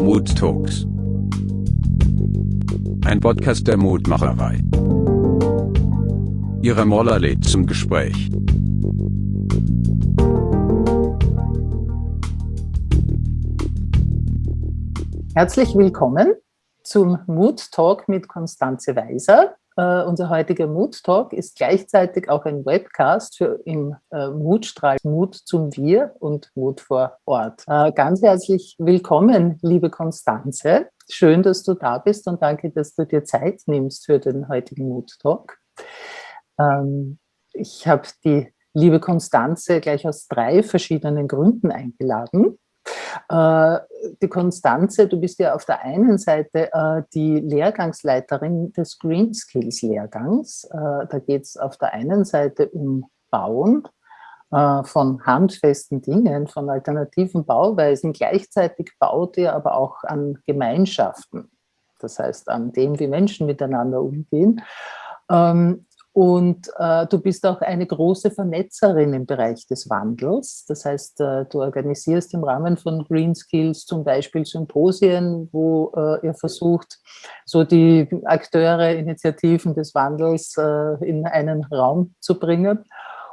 Mood Talks. Ein Podcast der Mutmacherei. Ihre Moller lädt zum Gespräch. Herzlich willkommen zum Mood Talk mit Konstanze Weiser. Uh, unser heutiger Mood Talk ist gleichzeitig auch ein Webcast für im uh, Mutstrahl Mut zum Wir und Mut vor Ort. Uh, ganz herzlich willkommen, liebe Konstanze. Schön, dass du da bist und danke, dass du dir Zeit nimmst für den heutigen Mood Talk. Ähm, ich habe die liebe Konstanze gleich aus drei verschiedenen Gründen eingeladen. Äh, die Konstanze, du bist ja auf der einen Seite äh, die Lehrgangsleiterin des Green Skills Lehrgangs. Äh, da geht es auf der einen Seite um Bauen von handfesten Dingen, von alternativen Bauweisen. Gleichzeitig baut ihr aber auch an Gemeinschaften, das heißt an dem, wie Menschen miteinander umgehen. Und äh, du bist auch eine große Vernetzerin im Bereich des Wandels. Das heißt, äh, du organisierst im Rahmen von Green Skills zum Beispiel Symposien, wo äh, ihr versucht, so die Akteure, Initiativen des Wandels äh, in einen Raum zu bringen.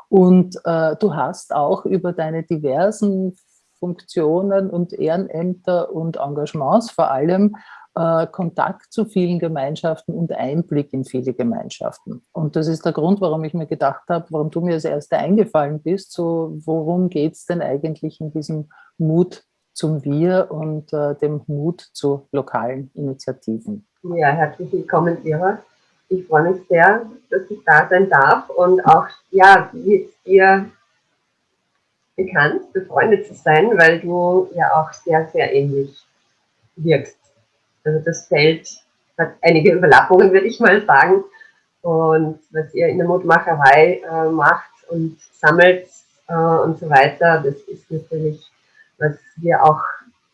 Und äh, du hast auch über deine diversen Funktionen und Ehrenämter und Engagements vor allem äh, Kontakt zu vielen Gemeinschaften und Einblick in viele Gemeinschaften. Und das ist der Grund, warum ich mir gedacht habe, warum du mir als Erste eingefallen bist, so worum geht es denn eigentlich in diesem Mut zum Wir und äh, dem Mut zu lokalen Initiativen. Ja, herzlich willkommen, Ira. Ich freue mich sehr, dass ich da sein darf und auch, ja, mit dir bekannt, befreundet zu sein, weil du ja auch sehr, sehr ähnlich wirkst. Also das Feld hat einige Überlappungen, würde ich mal sagen. Und was ihr in der Mutmacherei äh, macht und sammelt äh, und so weiter, das ist natürlich, was wir auch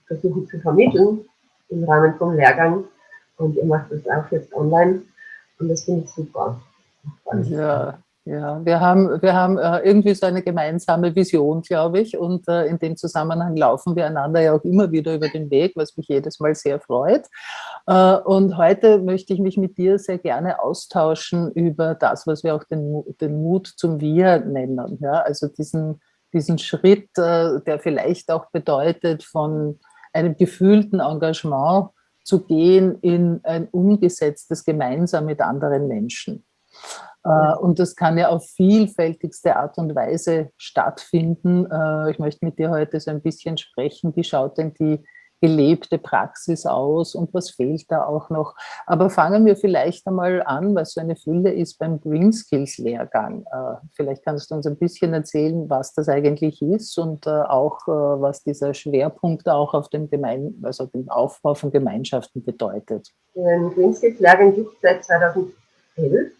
versuchen zu vermitteln im Rahmen vom Lehrgang. Und ihr macht das auch jetzt online. Und das finde ich super. Ja, ja, wir haben, wir haben äh, irgendwie so eine gemeinsame Vision, glaube ich, und äh, in dem Zusammenhang laufen wir einander ja auch immer wieder über den Weg, was mich jedes Mal sehr freut. Äh, und heute möchte ich mich mit dir sehr gerne austauschen über das, was wir auch den, den Mut zum Wir nennen. Ja? Also diesen, diesen Schritt, der vielleicht auch bedeutet, von einem gefühlten Engagement zu gehen in ein umgesetztes Gemeinsam mit anderen Menschen. Äh, und das kann ja auf vielfältigste Art und Weise stattfinden. Äh, ich möchte mit dir heute so ein bisschen sprechen, wie schaut denn die gelebte Praxis aus und was fehlt da auch noch. Aber fangen wir vielleicht einmal an, was so eine Fülle ist beim Green Skills Lehrgang. Äh, vielleicht kannst du uns ein bisschen erzählen, was das eigentlich ist und auch, was dieser Schwerpunkt auch auf dem, Gemein also dem Aufbau von Gemeinschaften bedeutet. Den Green Skills Lehrgang gibt es seit 2011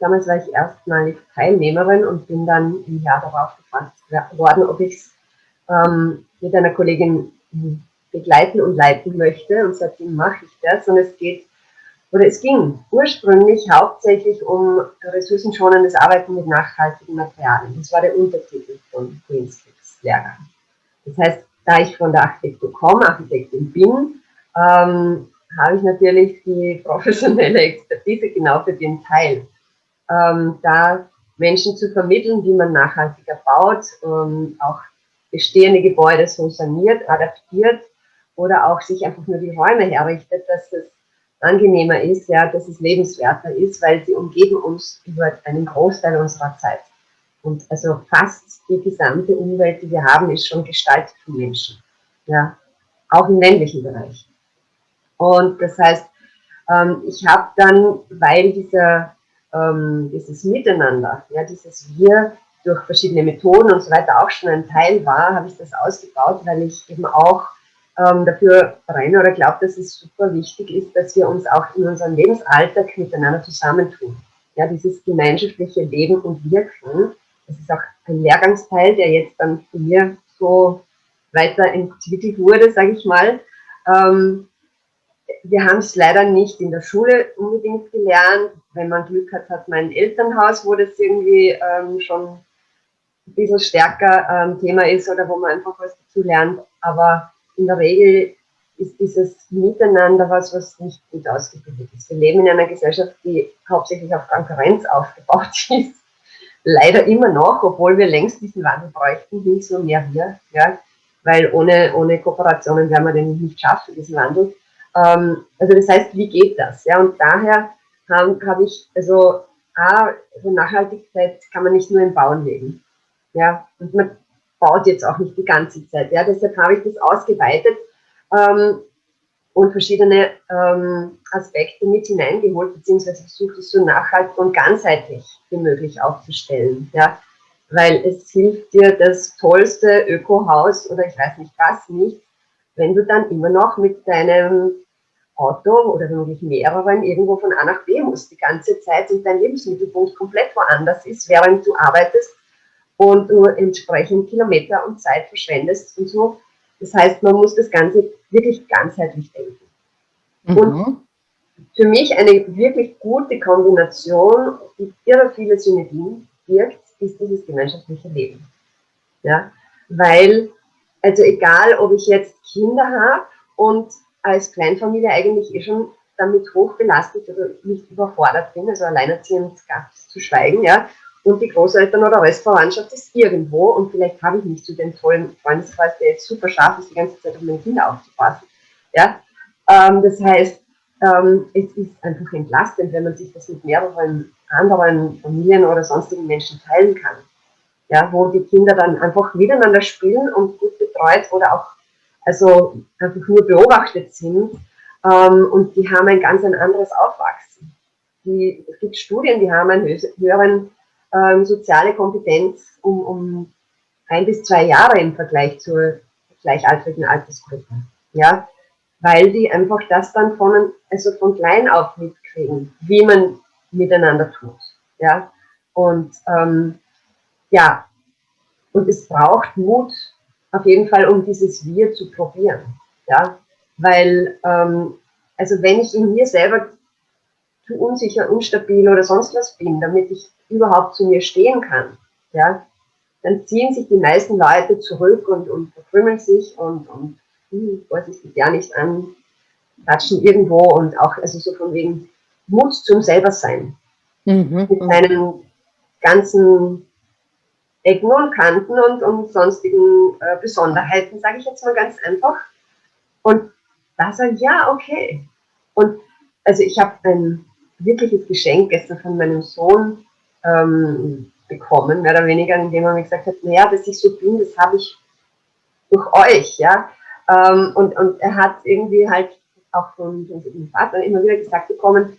Damals war ich erstmalig Teilnehmerin und bin dann im Jahr darauf gefragt worden, ob ich es ähm, mit einer Kollegin begleiten und leiten möchte. Und seitdem mache ich das. Und es geht, oder es ging ursprünglich hauptsächlich um ressourcenschonendes Arbeiten mit nachhaltigen Materialien. Das war der Untertitel von Green Skills Lehrgang. Das heißt, da ich von der Architektur komme, Architektin bin, ähm, habe ich natürlich die professionelle Expertise genau für den Teil ähm, da Menschen zu vermitteln, wie man nachhaltiger baut, ähm, auch bestehende Gebäude so saniert, adaptiert oder auch sich einfach nur die Räume herrichtet, dass es angenehmer ist, ja, dass es lebenswerter ist, weil sie umgeben uns über einen Großteil unserer Zeit. Und also fast die gesamte Umwelt, die wir haben, ist schon gestaltet von Menschen. Ja, auch im ländlichen Bereich. Und das heißt, ähm, ich habe dann, weil dieser ähm, dieses Miteinander, ja, dieses Wir durch verschiedene Methoden und so weiter auch schon ein Teil war, habe ich das ausgebaut, weil ich eben auch ähm, dafür brenne oder glaube, dass es super wichtig ist, dass wir uns auch in unserem Lebensalltag miteinander zusammentun. Ja, dieses gemeinschaftliche Leben und Wirken, das ist auch ein Lehrgangsteil, der jetzt dann von mir so weiterentwickelt wurde, sage ich mal. Ähm, wir haben es leider nicht in der Schule unbedingt gelernt. Wenn man Glück hat, hat man ein Elternhaus, wo das irgendwie ähm, schon ein bisschen stärker ähm, Thema ist oder wo man einfach was dazu lernt. Aber in der Regel ist dieses Miteinander was, was nicht gut ausgebildet ist. Wir leben in einer Gesellschaft, die hauptsächlich auf Konkurrenz aufgebaut ist. Leider immer noch, obwohl wir längst diesen Wandel bräuchten, hin zu mehr wir, ja, weil ohne, ohne Kooperationen werden wir den nicht schaffen, diesen Wandel. Ähm, also das heißt, wie geht das? Ja, und daher habe hab ich, also, A, also Nachhaltigkeit kann man nicht nur im Bauen leben. Ja, und man baut jetzt auch nicht die ganze Zeit. Ja, deshalb habe ich das ausgeweitet ähm, und verschiedene ähm, Aspekte mit hineingeholt, beziehungsweise versucht es so nachhaltig und ganzheitlich wie möglich aufzustellen. Ja? Weil es hilft dir das tollste Ökohaus oder ich weiß nicht was nicht, wenn du dann immer noch mit deinem Auto oder womöglich mehreren irgendwo von A nach B musst die ganze Zeit und dein Lebensmittelpunkt komplett woanders ist, während du arbeitest und du entsprechend Kilometer und Zeit verschwendest und so. Das heißt, man muss das Ganze wirklich ganzheitlich denken. Mhm. Und für mich eine wirklich gute Kombination, die irre viele Synergien birgt, ist dieses gemeinschaftliche Leben. Ja? Weil, also egal, ob ich jetzt Kinder habe und als Kleinfamilie eigentlich eh schon damit hoch belastet oder nicht überfordert bin, also alleinerziehend ganz zu schweigen, ja, und die Großeltern oder Restverwandtschaft ist irgendwo und vielleicht habe ich nicht so den tollen Freundeskreis, der jetzt super scharf ist, die ganze Zeit auf meine Kinder aufzupassen. Ja? Ähm, das heißt, ähm, es ist einfach entlastend, wenn man sich das mit mehreren anderen Familien oder sonstigen Menschen teilen kann. Ja, wo die Kinder dann einfach miteinander spielen und gut betreut oder auch also einfach nur beobachtet sind ähm, und die haben ein ganz ein anderes Aufwachsen. Die, es gibt Studien, die haben einen höheren ähm, soziale Kompetenz um, um ein bis zwei Jahre im Vergleich zur gleichaltrigen Altersgruppe. Ja, weil die einfach das dann von, also von klein auf mitkriegen, wie man miteinander tut. Ja, und ähm, ja, und es braucht Mut auf jeden Fall, um dieses Wir zu probieren. Ja, weil, ähm, also wenn ich in mir selber zu unsicher, unstabil oder sonst was bin, damit ich überhaupt zu mir stehen kann, ja, dann ziehen sich die meisten Leute zurück und, und verkrümmeln sich und, und hm, vorsichtig ja nicht an, quatschen irgendwo und auch also so von wegen Mut zum selber sein. Mhm. Mit seinen ganzen Ecken und Kanten und, und sonstigen äh, Besonderheiten, sage ich jetzt mal ganz einfach. Und da sage ich, ja, okay. Und also ich habe ein wirkliches Geschenk gestern von meinem Sohn ähm, bekommen, mehr oder weniger, indem er mir gesagt hat, naja, dass ich so bin, das habe ich durch euch, ja. Ähm, und, und er hat irgendwie halt auch von, seinem Vater immer wieder gesagt bekommen,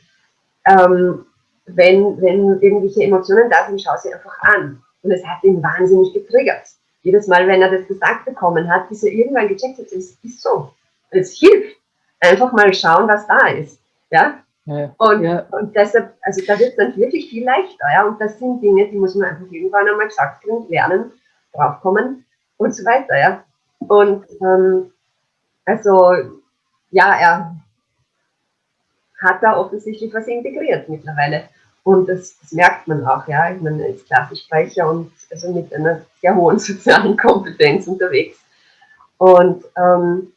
ähm, wenn, wenn irgendwelche Emotionen da sind, schau sie einfach an. Und es hat ihn wahnsinnig getriggert. Jedes Mal, wenn er das gesagt bekommen hat, bis er irgendwann gecheckt hat, es ist so. Es hilft. Einfach mal schauen, was da ist. Ja? ja. Und, ja. und deshalb, also da wird es dann wirklich viel leichter. Ja? Und das sind Dinge, die muss man einfach irgendwann einmal gesagt kriegen, lernen, draufkommen und so weiter. Ja? Und ähm, also, ja, er hat da offensichtlich was integriert mittlerweile. Und das, das, merkt man auch, ja. Ich meine, als Klassensprecher und also mit einer sehr hohen sozialen Kompetenz unterwegs. Und ähm,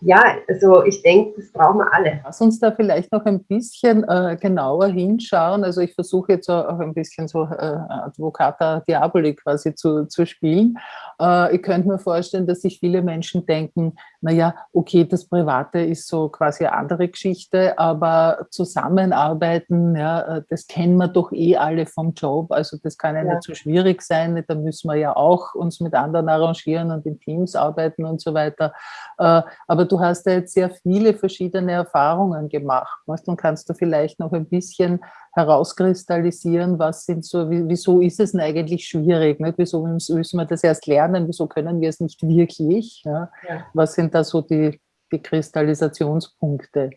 ja, also ich denke, das brauchen wir alle. Lass uns da vielleicht noch ein bisschen äh, genauer hinschauen. Also ich versuche jetzt auch ein bisschen so äh, Advocata Diaboli quasi zu, zu spielen. Äh, ich könnte mir vorstellen, dass sich viele Menschen denken, naja, okay, das Private ist so quasi eine andere Geschichte, aber zusammenarbeiten, ja, äh, das kennen wir doch eh alle vom Job. Also das kann ja, ja. nicht so schwierig sein. Da müssen wir ja auch uns mit anderen arrangieren und in Teams arbeiten und so weiter. Äh, aber du hast ja jetzt sehr viele verschiedene Erfahrungen gemacht. Und kannst du vielleicht noch ein bisschen herauskristallisieren, was sind so, wieso ist es denn eigentlich schwierig? Nicht? Wieso müssen wir das erst lernen? Wieso können wir es nicht wirklich? Ja? Ja. Was sind da so die, die Kristallisationspunkte?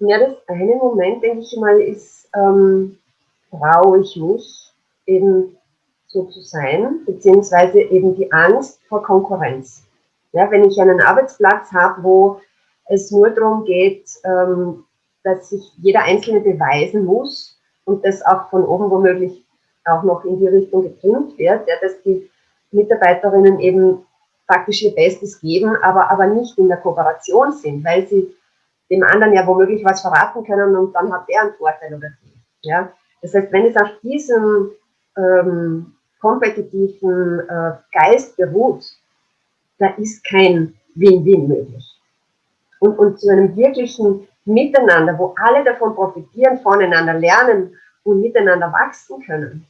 Ja, das eine Moment, denke ich mal, ist, ähm, traue ich mich eben so zu sein, beziehungsweise eben die Angst vor Konkurrenz. Ja, wenn ich einen Arbeitsplatz habe, wo es nur darum geht, ähm, dass sich jeder Einzelne beweisen muss und das auch von oben womöglich auch noch in die Richtung getrimmt wird, ja, dass die Mitarbeiterinnen eben praktisch ihr Bestes geben, aber, aber nicht in der Kooperation sind, weil sie dem anderen ja womöglich was verraten können und dann hat der einen Vorteil oder die. Ja? Das heißt, wenn es auf diesem ähm, kompetitiven äh, Geist beruht, da ist kein Win-Win möglich. Und, und zu einem wirklichen Miteinander, wo alle davon profitieren, voneinander lernen und miteinander wachsen können,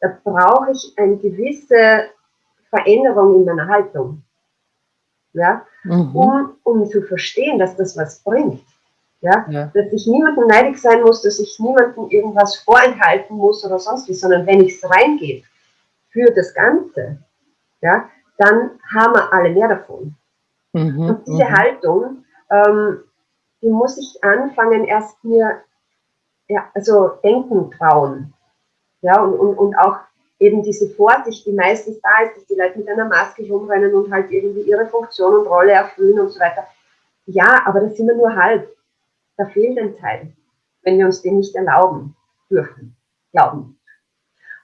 da brauche ich eine gewisse Veränderung in meiner Haltung. Ja? Mhm. Um, um zu verstehen, dass das was bringt. Ja? ja? Dass ich niemandem neidig sein muss, dass ich niemandem irgendwas vorenthalten muss oder sonst wie, sondern wenn ich es reingebe für das Ganze, ja, dann haben wir alle mehr davon. Mhm. Und diese mhm. Haltung, ähm, die muss ich anfangen, erst mir ja, also denken trauen. Ja, und, und, und auch eben diese Vorsicht, die meistens da ist, dass die Leute mit einer Maske rumrennen und halt irgendwie ihre Funktion und Rolle erfüllen und so weiter. Ja, aber das sind wir nur halb. Da fehlt ein Teil, wenn wir uns den nicht erlauben dürfen, glauben.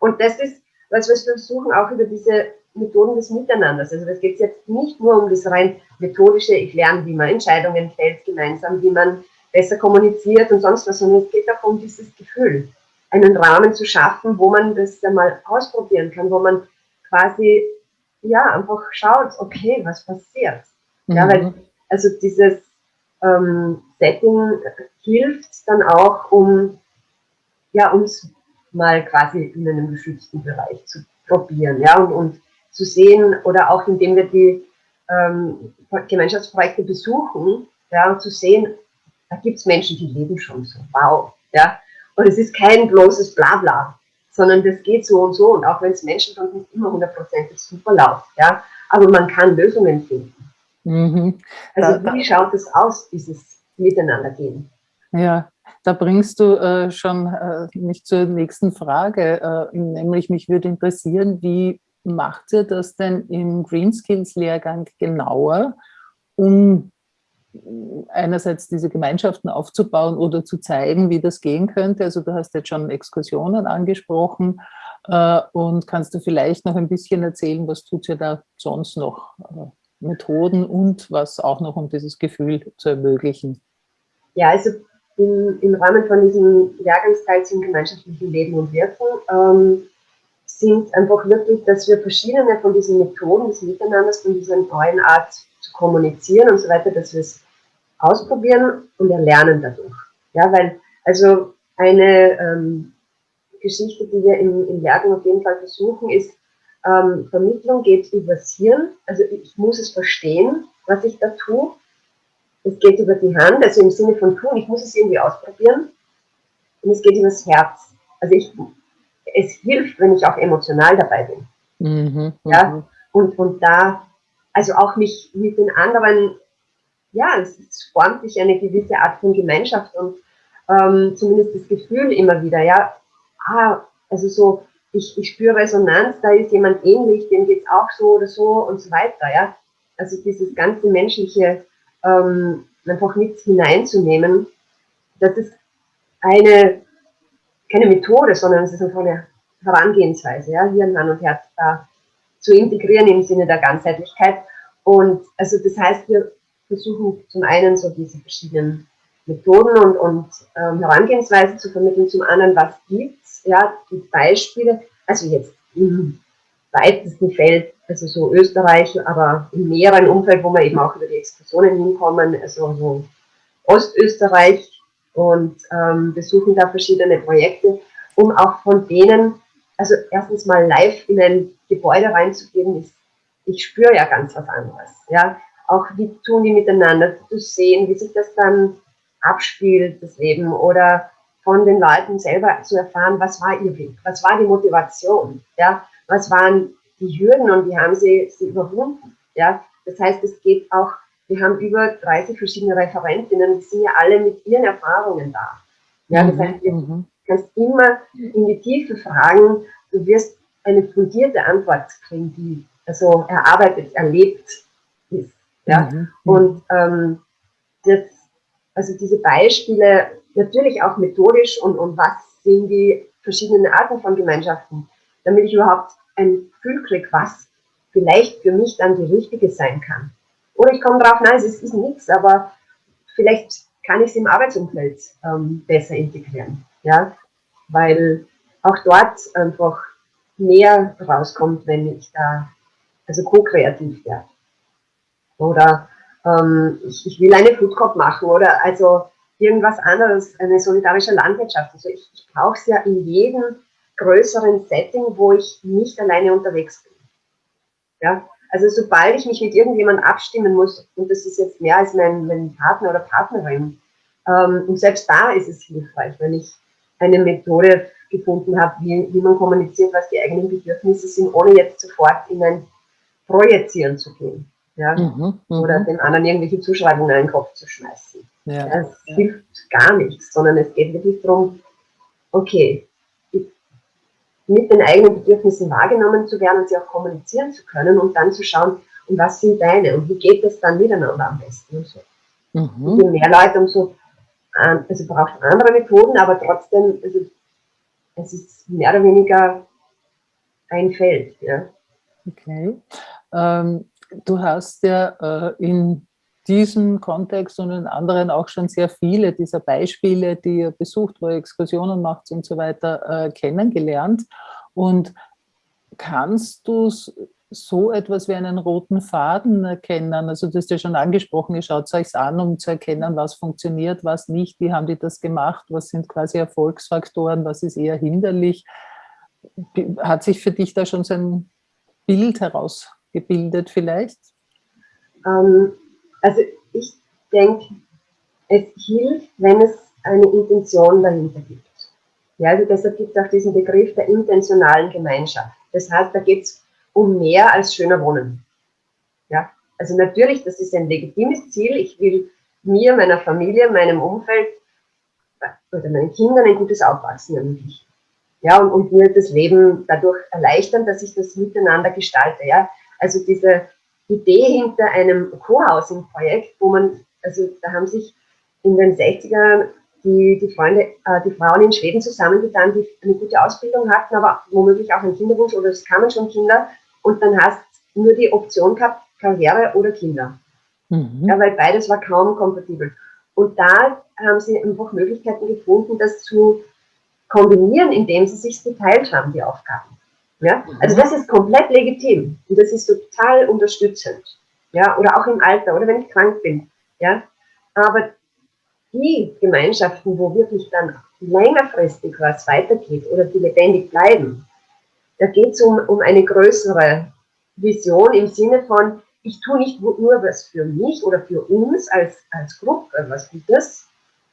Und das ist, was wir versuchen, auch über diese Methoden des Miteinanders. Also das geht jetzt nicht nur um das rein methodische, ich lerne, wie man Entscheidungen fällt gemeinsam, wie man besser kommuniziert und sonst was, sondern es geht auch um dieses Gefühl einen Rahmen zu schaffen, wo man das einmal ausprobieren kann, wo man quasi ja einfach schaut, okay, was passiert. Mhm. Ja, weil also dieses ähm, Setting hilft dann auch, um ja uns mal quasi in einem geschützten Bereich zu probieren, ja, und, und zu sehen oder auch indem wir die ähm, Gemeinschaftsprojekte besuchen, ja, zu sehen, da gibt es Menschen, die leben schon so, wow, ja, und es ist kein bloßes Blabla, sondern das geht so und so. Und auch wenn es Menschen schon nicht immer hundertprozentig super läuft, ja, aber man kann Lösungen finden. Mhm. Also wie schaut es aus, dieses Miteinandergehen? Ja, da bringst du äh, schon äh, mich zur nächsten Frage, äh, nämlich mich würde interessieren, wie macht ihr das denn im Green Skills Lehrgang genauer, um einerseits diese Gemeinschaften aufzubauen oder zu zeigen, wie das gehen könnte. Also du hast jetzt schon Exkursionen angesprochen äh, und kannst du vielleicht noch ein bisschen erzählen, was tut ihr da sonst noch? Äh, Methoden und was auch noch, um dieses Gefühl zu ermöglichen? Ja, also im, im Rahmen von diesem Jahrgangsteil zum gemeinschaftlichen Leben und Wirken ähm, sind einfach wirklich, dass wir verschiedene von diesen Methoden des Miteinanders, von dieser neuen Art zu kommunizieren und so weiter, dass wir es ausprobieren und erlernen dadurch. Ja, weil, also eine ähm, Geschichte, die wir im, im Lehrgang auf jeden Fall versuchen, ist, ähm, Vermittlung geht übers Hirn, also ich muss es verstehen, was ich da tue. Es geht über die Hand, also im Sinne von tun, ich muss es irgendwie ausprobieren. Und es geht übers Herz. Also ich, es hilft, wenn ich auch emotional dabei bin. Mhm, ja, mhm. und, und da, also auch mich mit den anderen ja, es, es formt sich eine gewisse Art von Gemeinschaft und ähm, zumindest das Gefühl immer wieder, ja, ah, also so, ich, ich spüre Resonanz, da ist jemand ähnlich, dem geht es auch so oder so und so weiter, ja. Also dieses ganze menschliche ähm, einfach mit hineinzunehmen, das ist eine, keine Methode, sondern es ist einfach eine Herangehensweise, ja, Hirn, Hand und Herz da zu integrieren im Sinne der Ganzheitlichkeit. Und also das heißt, wir versuchen zum einen so diese verschiedenen Methoden und, und ähm, Herangehensweisen zu vermitteln, zum anderen, was gibt's, ja, die Beispiele, also jetzt im weitesten Feld, also so Österreich, aber im näheren Umfeld, wo wir eben auch über die Exkursionen hinkommen, also so Ostösterreich und ähm, besuchen da verschiedene Projekte, um auch von denen, also erstens mal live in ein Gebäude reinzugehen, ist, ich spüre ja ganz was anderes, ja, auch wie tun die miteinander, zu sehen, wie sich das dann abspielt, das Leben, oder von den Leuten selber zu erfahren, was war ihr Weg, was war die Motivation, ja, was waren die Hürden und wie haben sie sie überwunden, ja. Das heißt, es geht auch, wir haben über 30 verschiedene Referentinnen, die sind ja alle mit ihren Erfahrungen da. Ja, das mhm, heißt, du mhm. kannst immer in die Tiefe fragen, du wirst eine fundierte Antwort kriegen, die also erarbeitet, erlebt ist. Ja? Mhm. Und ähm, das, also diese Beispiele, natürlich auch methodisch und, und was sind die verschiedenen Arten von Gemeinschaften, damit ich überhaupt ein Gefühl kriege, was vielleicht für mich dann die richtige sein kann. Oder ich komme drauf, nein, es ist, ist nichts, aber vielleicht kann ich es im Arbeitsumfeld ähm, besser integrieren. Ja? Weil auch dort einfach mehr rauskommt, wenn ich da also co-kreativ werde. Oder ähm, ich, ich, will eine Food machen oder also irgendwas anderes, eine solidarische Landwirtschaft. Also ich, ich brauche es ja in jedem größeren Setting, wo ich nicht alleine unterwegs bin. Ja? Also sobald ich mich mit irgendjemandem abstimmen muss, und das ist jetzt mehr als mein, mein Partner oder Partnerin, ähm, und selbst da ist es hilfreich, wenn ich eine Methode gefunden habe, wie, wie man kommuniziert, was die eigenen Bedürfnisse sind, ohne jetzt sofort in ein Projizieren zu gehen. Ja? Mhm, mhm. oder dem anderen irgendwelche Zuschreibungen in den Kopf zu schmeißen. Ja, das ja. hilft gar nichts, sondern es geht wirklich darum, okay, mit den eigenen Bedürfnissen wahrgenommen zu werden und sie auch kommunizieren zu können und dann zu schauen, und was sind deine und wie geht es dann miteinander am besten und so. Mhm. Je mehr Leute, umso, ähm, also braucht andere Methoden, aber trotzdem, also es ist mehr oder weniger ein Feld. Ja. Okay. Ähm, du hast ja äh, in diesem Kontext und in anderen auch schon sehr viele dieser Beispiele, die ihr besucht, wo ihr Exkursionen macht und so weiter, äh, kennengelernt. Und kannst du so etwas wie einen roten Faden erkennen? Also du hast ja schon angesprochen, ihr schaut es euch an, um zu erkennen, was funktioniert, was nicht, wie haben die das gemacht, was sind quasi Erfolgsfaktoren, was ist eher hinderlich. Hat sich für dich da schon so ein Bild herausgebildet vielleicht? Ähm, also ich denke, es hilft, wenn es eine Intention dahinter gibt. Ja, also deshalb gibt es auch diesen Begriff der intentionalen Gemeinschaft. Das heißt, da geht es um mehr als schöner Wohnen. Ja, also natürlich, das ist ein legitimes Ziel. Ich will mir, meiner Familie, meinem Umfeld oder meinen Kindern ein gutes Aufwachsen ermöglichen. Ja, und, und mir das Leben dadurch erleichtern, dass ich das miteinander gestalte. Ja, also diese Idee hinter einem Co-Housing-Projekt, wo man, also da haben sich in den 60ern die, die Freunde, äh, die Frauen in Schweden zusammengetan, die eine gute Ausbildung hatten, aber womöglich auch einen Kinderwunsch oder es kamen schon Kinder und dann hast nur die Option gehabt, Karriere oder Kinder. Mhm. Ja, weil beides war kaum kompatibel. Und da haben sie einfach Möglichkeiten gefunden, das zu kombinieren, indem sie sich geteilt haben, die Aufgaben. Ja? Also das ist komplett legitim und das ist total unterstützend. Ja? Oder auch im Alter oder wenn ich krank bin. Ja? Aber die Gemeinschaften, wo wirklich dann längerfristig was weitergeht oder die lebendig bleiben, da geht es um, um eine größere Vision im Sinne von, ich tue nicht nur was für mich oder für uns als, als Gruppe, was Gutes,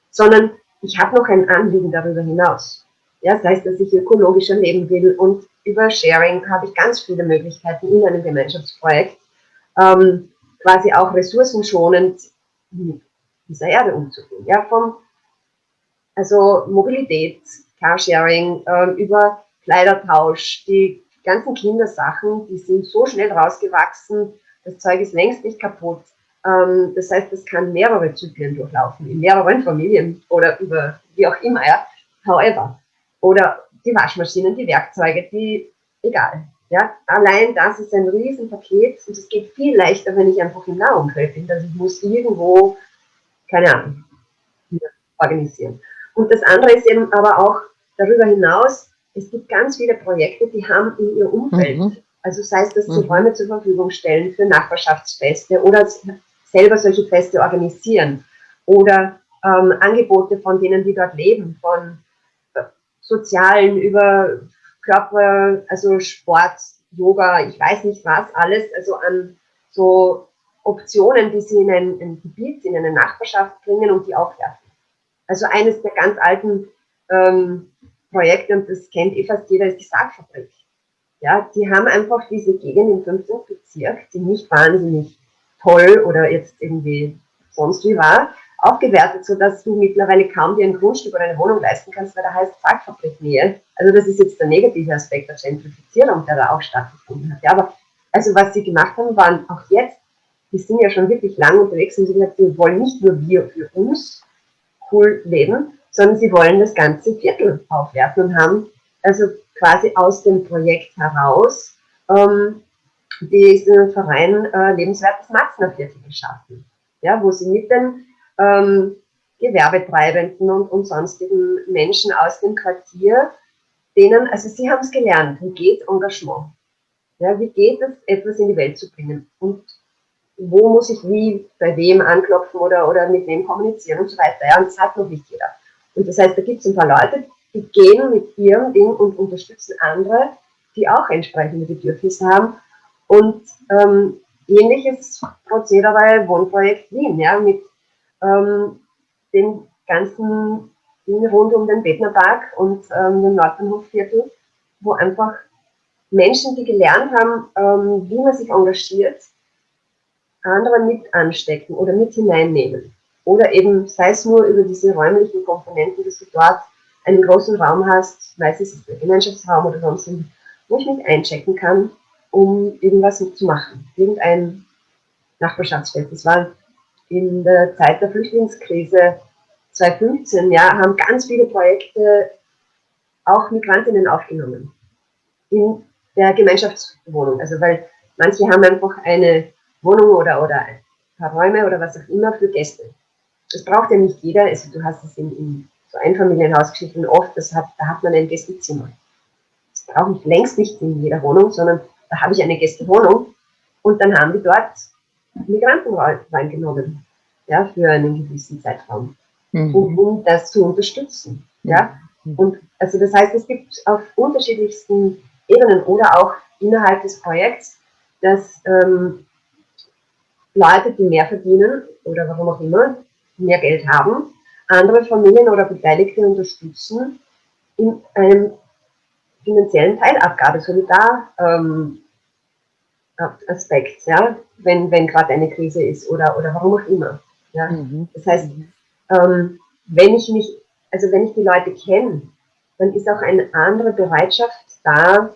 sondern ich habe noch ein Anliegen darüber hinaus. Ja, das heißt, dass ich ökologischer leben will und über Sharing habe ich ganz viele Möglichkeiten in einem Gemeinschaftsprojekt, ähm, quasi auch ressourcenschonend mit dieser Erde umzugehen. Ja, vom, also Mobilität, Carsharing, ähm, über Kleidertausch, die ganzen Kindersachen, die sind so schnell rausgewachsen, das Zeug ist längst nicht kaputt. Ähm, das heißt, es kann mehrere Zyklen durchlaufen, in mehreren Familien oder über wie auch immer. Ja. However, oder die Waschmaschinen, die Werkzeuge, die, egal. Ja, allein das ist ein Riesenpaket und es geht viel leichter, wenn ich einfach im Nahumfeld bin. Also ich muss irgendwo, keine Ahnung, organisieren. Und das andere ist eben aber auch darüber hinaus, es gibt ganz viele Projekte, die haben in ihr Umfeld, mhm. also sei es, dass sie mhm. Räume zur Verfügung stellen für Nachbarschaftsfeste oder selber solche Feste organisieren oder ähm, Angebote von denen, die dort leben, von Sozialen, über Körper, also Sport, Yoga, ich weiß nicht was, alles, also an so Optionen, die sie in ein, ein Gebiet, in eine Nachbarschaft bringen und die aufwerfen. Also eines der ganz alten ähm, Projekte, und das kennt eh fast jeder, ist die Sargfabrik. Ja, die haben einfach diese Gegend im 15. Bezirk, die nicht wahnsinnig toll oder jetzt irgendwie sonst wie war, aufgewertet, sodass du mittlerweile kaum dir ein Grundstück oder eine Wohnung leisten kannst, weil da heißt Sargfabriknähe. Also das ist jetzt der negative Aspekt der Gentrifizierung, der da auch stattgefunden hat. Ja, aber also was sie gemacht haben, waren auch jetzt, die sind ja schon wirklich lang unterwegs und sie gesagt, wir wollen nicht nur wir für uns cool leben, sondern sie wollen das ganze Viertel aufwerten und haben also quasi aus dem Projekt heraus ähm, die ist in einem Verein äh, Lebenswertes Matznerviertel geschaffen, ja, wo sie mit den ähm, Gewerbetreibenden und, und sonstigen Menschen aus dem Quartier, denen, also sie haben es gelernt, wie geht Engagement? Ja, wie geht es, etwas in die Welt zu bringen? Und wo muss ich wie, bei wem anklopfen oder, oder mit wem kommunizieren und so weiter. Ja, und das hat noch nicht jeder. Und das heißt, da gibt es ein paar Leute, die gehen mit ihrem Ding und unterstützen andere, die auch entsprechende Bedürfnisse haben. Und ähm, ähnliches Prozedere Wohnprojekt Wien, ja, mit ähm, den ganzen Dingen rund um den Bettnerpark und ähm, den Nordbahnhofviertel, wo einfach Menschen, die gelernt haben, ähm, wie man sich engagiert, andere mit anstecken oder mit hineinnehmen. Oder eben, sei es nur über diese räumlichen Komponenten, dass du dort einen großen Raum hast, weiß es ist der Gemeinschaftsraum oder sonst, wo ich mich einchecken kann, um irgendwas zu machen. Irgendein Nachbarschaftsfeld. Das war in der Zeit der Flüchtlingskrise 2015, ja, haben ganz viele Projekte auch Migrantinnen aufgenommen. In der Gemeinschaftswohnung. Also weil manche haben einfach eine Wohnung oder, oder ein paar Räume oder was auch immer für Gäste. Das braucht ja nicht jeder. Also du hast es in, in so Einfamilienhausgeschichten oft, das hat, da hat man ein Gästezimmer. Das brauche ich längst nicht in jeder Wohnung, sondern da habe ich eine Gästewohnung und dann haben die dort Migranten reingenommen, ja, für einen gewissen Zeitraum, mhm. um, um, das zu unterstützen, ja. Mhm. Und also das heißt, es gibt auf unterschiedlichsten Ebenen oder auch innerhalb des Projekts, dass ähm, Leute, die mehr verdienen oder warum auch immer, mehr Geld haben, andere Familien oder Beteiligte unterstützen in einem finanziellen Teilabgabe, Solidar, ähm, Aspekt, ja, wenn, wenn gerade eine Krise ist oder, oder warum auch immer. Ja. Mhm. Das heißt, ähm, wenn ich mich, also wenn ich die Leute kenne, dann ist auch eine andere Bereitschaft da,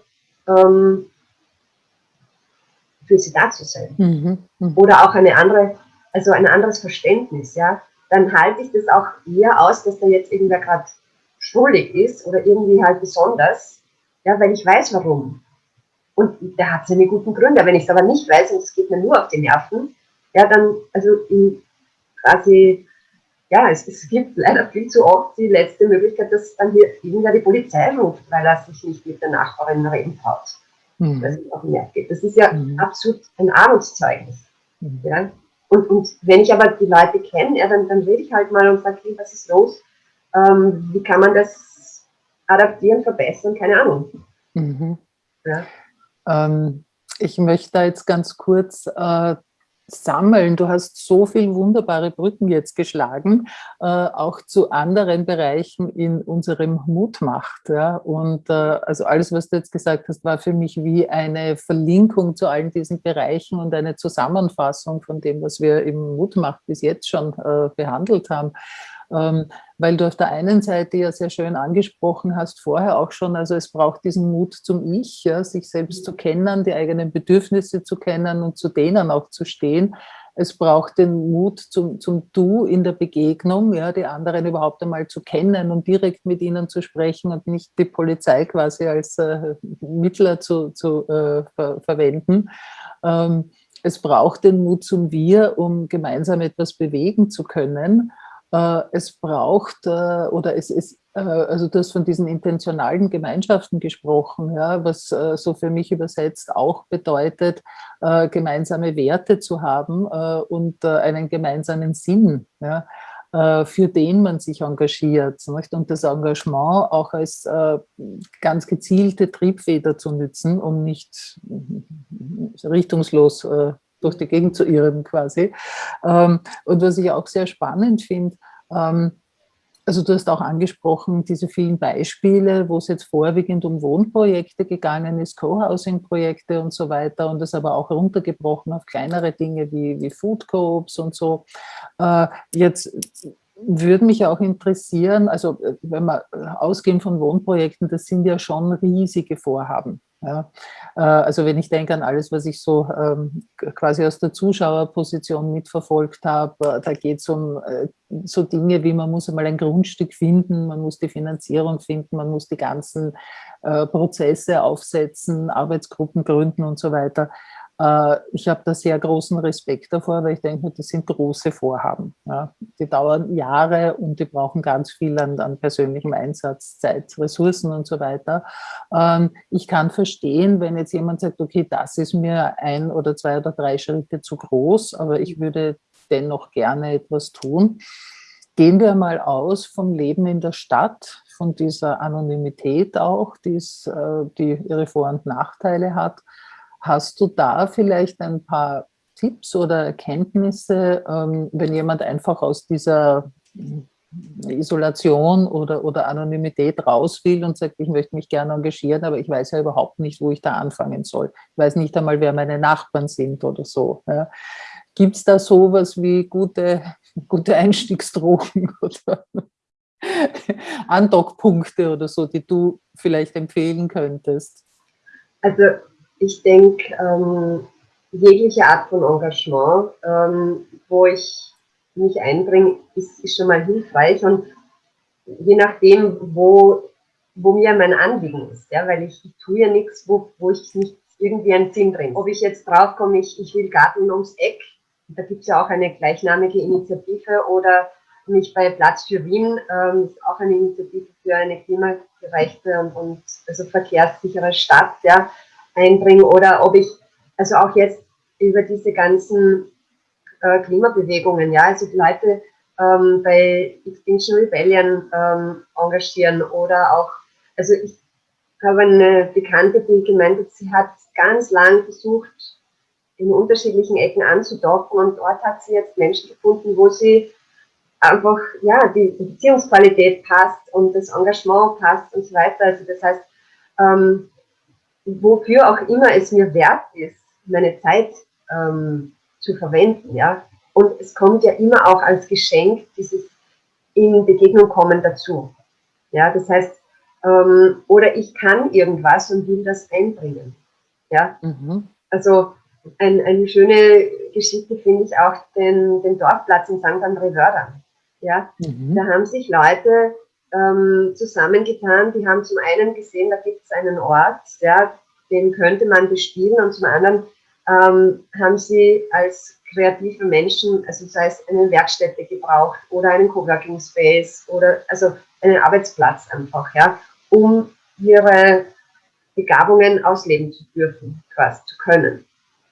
ähm, für sie da zu sein. Mhm. Mhm. Oder auch eine andere, also ein anderes Verständnis, ja. Dann halte ich das auch eher aus, dass da jetzt irgendwer gerade schuldig ist oder irgendwie halt besonders, ja, weil ich weiß warum. Und der hat seine guten Gründe. Wenn ich es aber nicht weiß und es geht mir nur auf die Nerven, ja, dann, also quasi, ja, es, es gibt leider viel zu oft die letzte Möglichkeit, dass dann hier irgendwer die Polizei ruft, weil er sich nicht mit der Nachbarin reden traut. Mhm. Dass es auf den Nerv geht. Das ist ja mhm. absolut ein Armutszeugnis. Mhm. Ja? Und, und wenn ich aber die Leute kenne, ja, dann, dann rede ich halt mal und sage, hey, was ist los? Ähm, wie kann man das adaptieren, verbessern? Keine Ahnung. Mhm. Ja. Ähm, ich möchte da jetzt ganz kurz äh, sammeln. Du hast so viele wunderbare Brücken jetzt geschlagen, äh, auch zu anderen Bereichen in unserem Mutmacht. Ja? Und äh, also alles, was du jetzt gesagt hast, war für mich wie eine Verlinkung zu allen diesen Bereichen und eine Zusammenfassung von dem, was wir im Mutmacht bis jetzt schon äh, behandelt haben. Ähm, weil du auf der einen Seite ja sehr schön angesprochen hast, vorher auch schon, also es braucht diesen Mut zum Ich, ja, sich selbst zu kennen, die eigenen Bedürfnisse zu kennen und zu denen auch zu stehen. Es braucht den Mut zum, zum Du in der Begegnung, ja, die anderen überhaupt einmal zu kennen und direkt mit ihnen zu sprechen und nicht die Polizei quasi als äh, Mittler zu, zu äh, ver verwenden. Ähm, es braucht den Mut zum Wir, um gemeinsam etwas bewegen zu können. Äh, es braucht äh, oder es ist, äh, also du hast von diesen intentionalen Gemeinschaften gesprochen, ja, was so für mich übersetzt auch bedeutet, gemeinsame Werte zu haben und einen gemeinsamen Sinn. Ja für den man sich engagiert und das Engagement auch als ganz gezielte Triebfeder zu nützen, um nicht richtungslos durch die Gegend zu irren quasi. Ähm, und was ich auch sehr spannend finde, ähm, also du hast auch angesprochen, diese vielen Beispiele, wo es jetzt vorwiegend um Wohnprojekte gegangen ist, Co-Housing-Projekte und so weiter und das aber auch runtergebrochen auf kleinere Dinge wie, wie Food Coops und so. Äh, jetzt würde mich auch interessieren, also wenn wir ausgehen von Wohnprojekten, das sind ja schon riesige Vorhaben. Ja, äh, also wenn ich denke an alles, was ich so ähm, quasi aus der Zuschauerposition mitverfolgt habe, äh, da geht es um äh, so Dinge wie, man muss einmal ein Grundstück finden, man muss die Finanzierung finden, man muss die ganzen Prozesse aufsetzen, Arbeitsgruppen gründen und so weiter. Äh, ich habe da sehr großen Respekt davor, weil ich denke, das sind große Vorhaben. Die dauern Jahre und die brauchen ganz viel an, an persönlichem Einsatz, Zeit, Ressourcen und so weiter. Ähm, ich kann verstehen, wenn jetzt jemand sagt, okay, das ist mir ein oder zwei oder drei Schritte zu groß, aber ich würde dennoch gerne etwas tun. Gehen wir mal aus vom Leben in der Stadt, von dieser Anonymität auch, die's, äh, die ihre Vor- und Nachteile hat. Hast du da vielleicht ein paar Tipps oder Erkenntnisse, ähm, wenn jemand einfach aus dieser Isolation oder, oder Anonymität raus will und sagt, ich möchte mich gerne engagieren, aber ich weiß ja überhaupt nicht, wo ich da anfangen soll. Ich weiß nicht einmal, wer meine Nachbarn sind oder so. Gibt es da sowas wie gute, gute Einstiegsdrogen oder Andockpunkte oder so, die du vielleicht empfehlen könntest? Also ich denke, ähm, jegliche Art von Engagement, ähm, wo ich mich einbringe, ist, ist, schon mal hilfreich und je nachdem, wo, wo mir mein Anliegen ist, ja, weil ich, ich tue ja nichts, wo, wo ich nicht irgendwie einen Sinn drin. Ob ich jetzt draufkomme, ich, ich will Garten ums Eck, da gibt es ja auch eine gleichnamige Initiative oder mich bei Platz für Wien, ähm, auch eine Initiative für eine klimagerechte und, und also verkehrssichere Stadt, ja, einbringen oder ob ich, also auch jetzt über diese ganzen äh, Klimabewegungen, ja, also die Leute ähm, bei Extinction Rebellion ähm, engagieren oder auch, also ich habe eine Bekannte, die gemeint hat, sie hat ganz lang versucht, in unterschiedlichen Ecken anzudocken und dort hat sie jetzt Menschen gefunden, wo sie einfach, ja, die Beziehungsqualität passt und das Engagement passt und so weiter. Also das heißt, ähm, wofür auch immer es mir wert ist, meine Zeit ähm, zu verwenden, ja. Und es kommt ja immer auch als Geschenk dieses in Begegnung kommen dazu. Ja, das heißt, ähm, oder ich kann irgendwas und will das einbringen. Ja, mhm. also ein, eine schöne Geschichte finde ich auch den, den Dorfplatz in St. André Wörder. Ja, mhm. da haben sich Leute ähm, zusammengetan. Die haben zum einen gesehen, da gibt es einen Ort, ja, den könnte man bespielen und zum anderen ähm, haben sie als kreative Menschen, also sei es eine Werkstätte gebraucht oder einen Coworking Space oder also einen Arbeitsplatz einfach, ja, um ihre Begabungen ausleben zu dürfen, quasi zu können.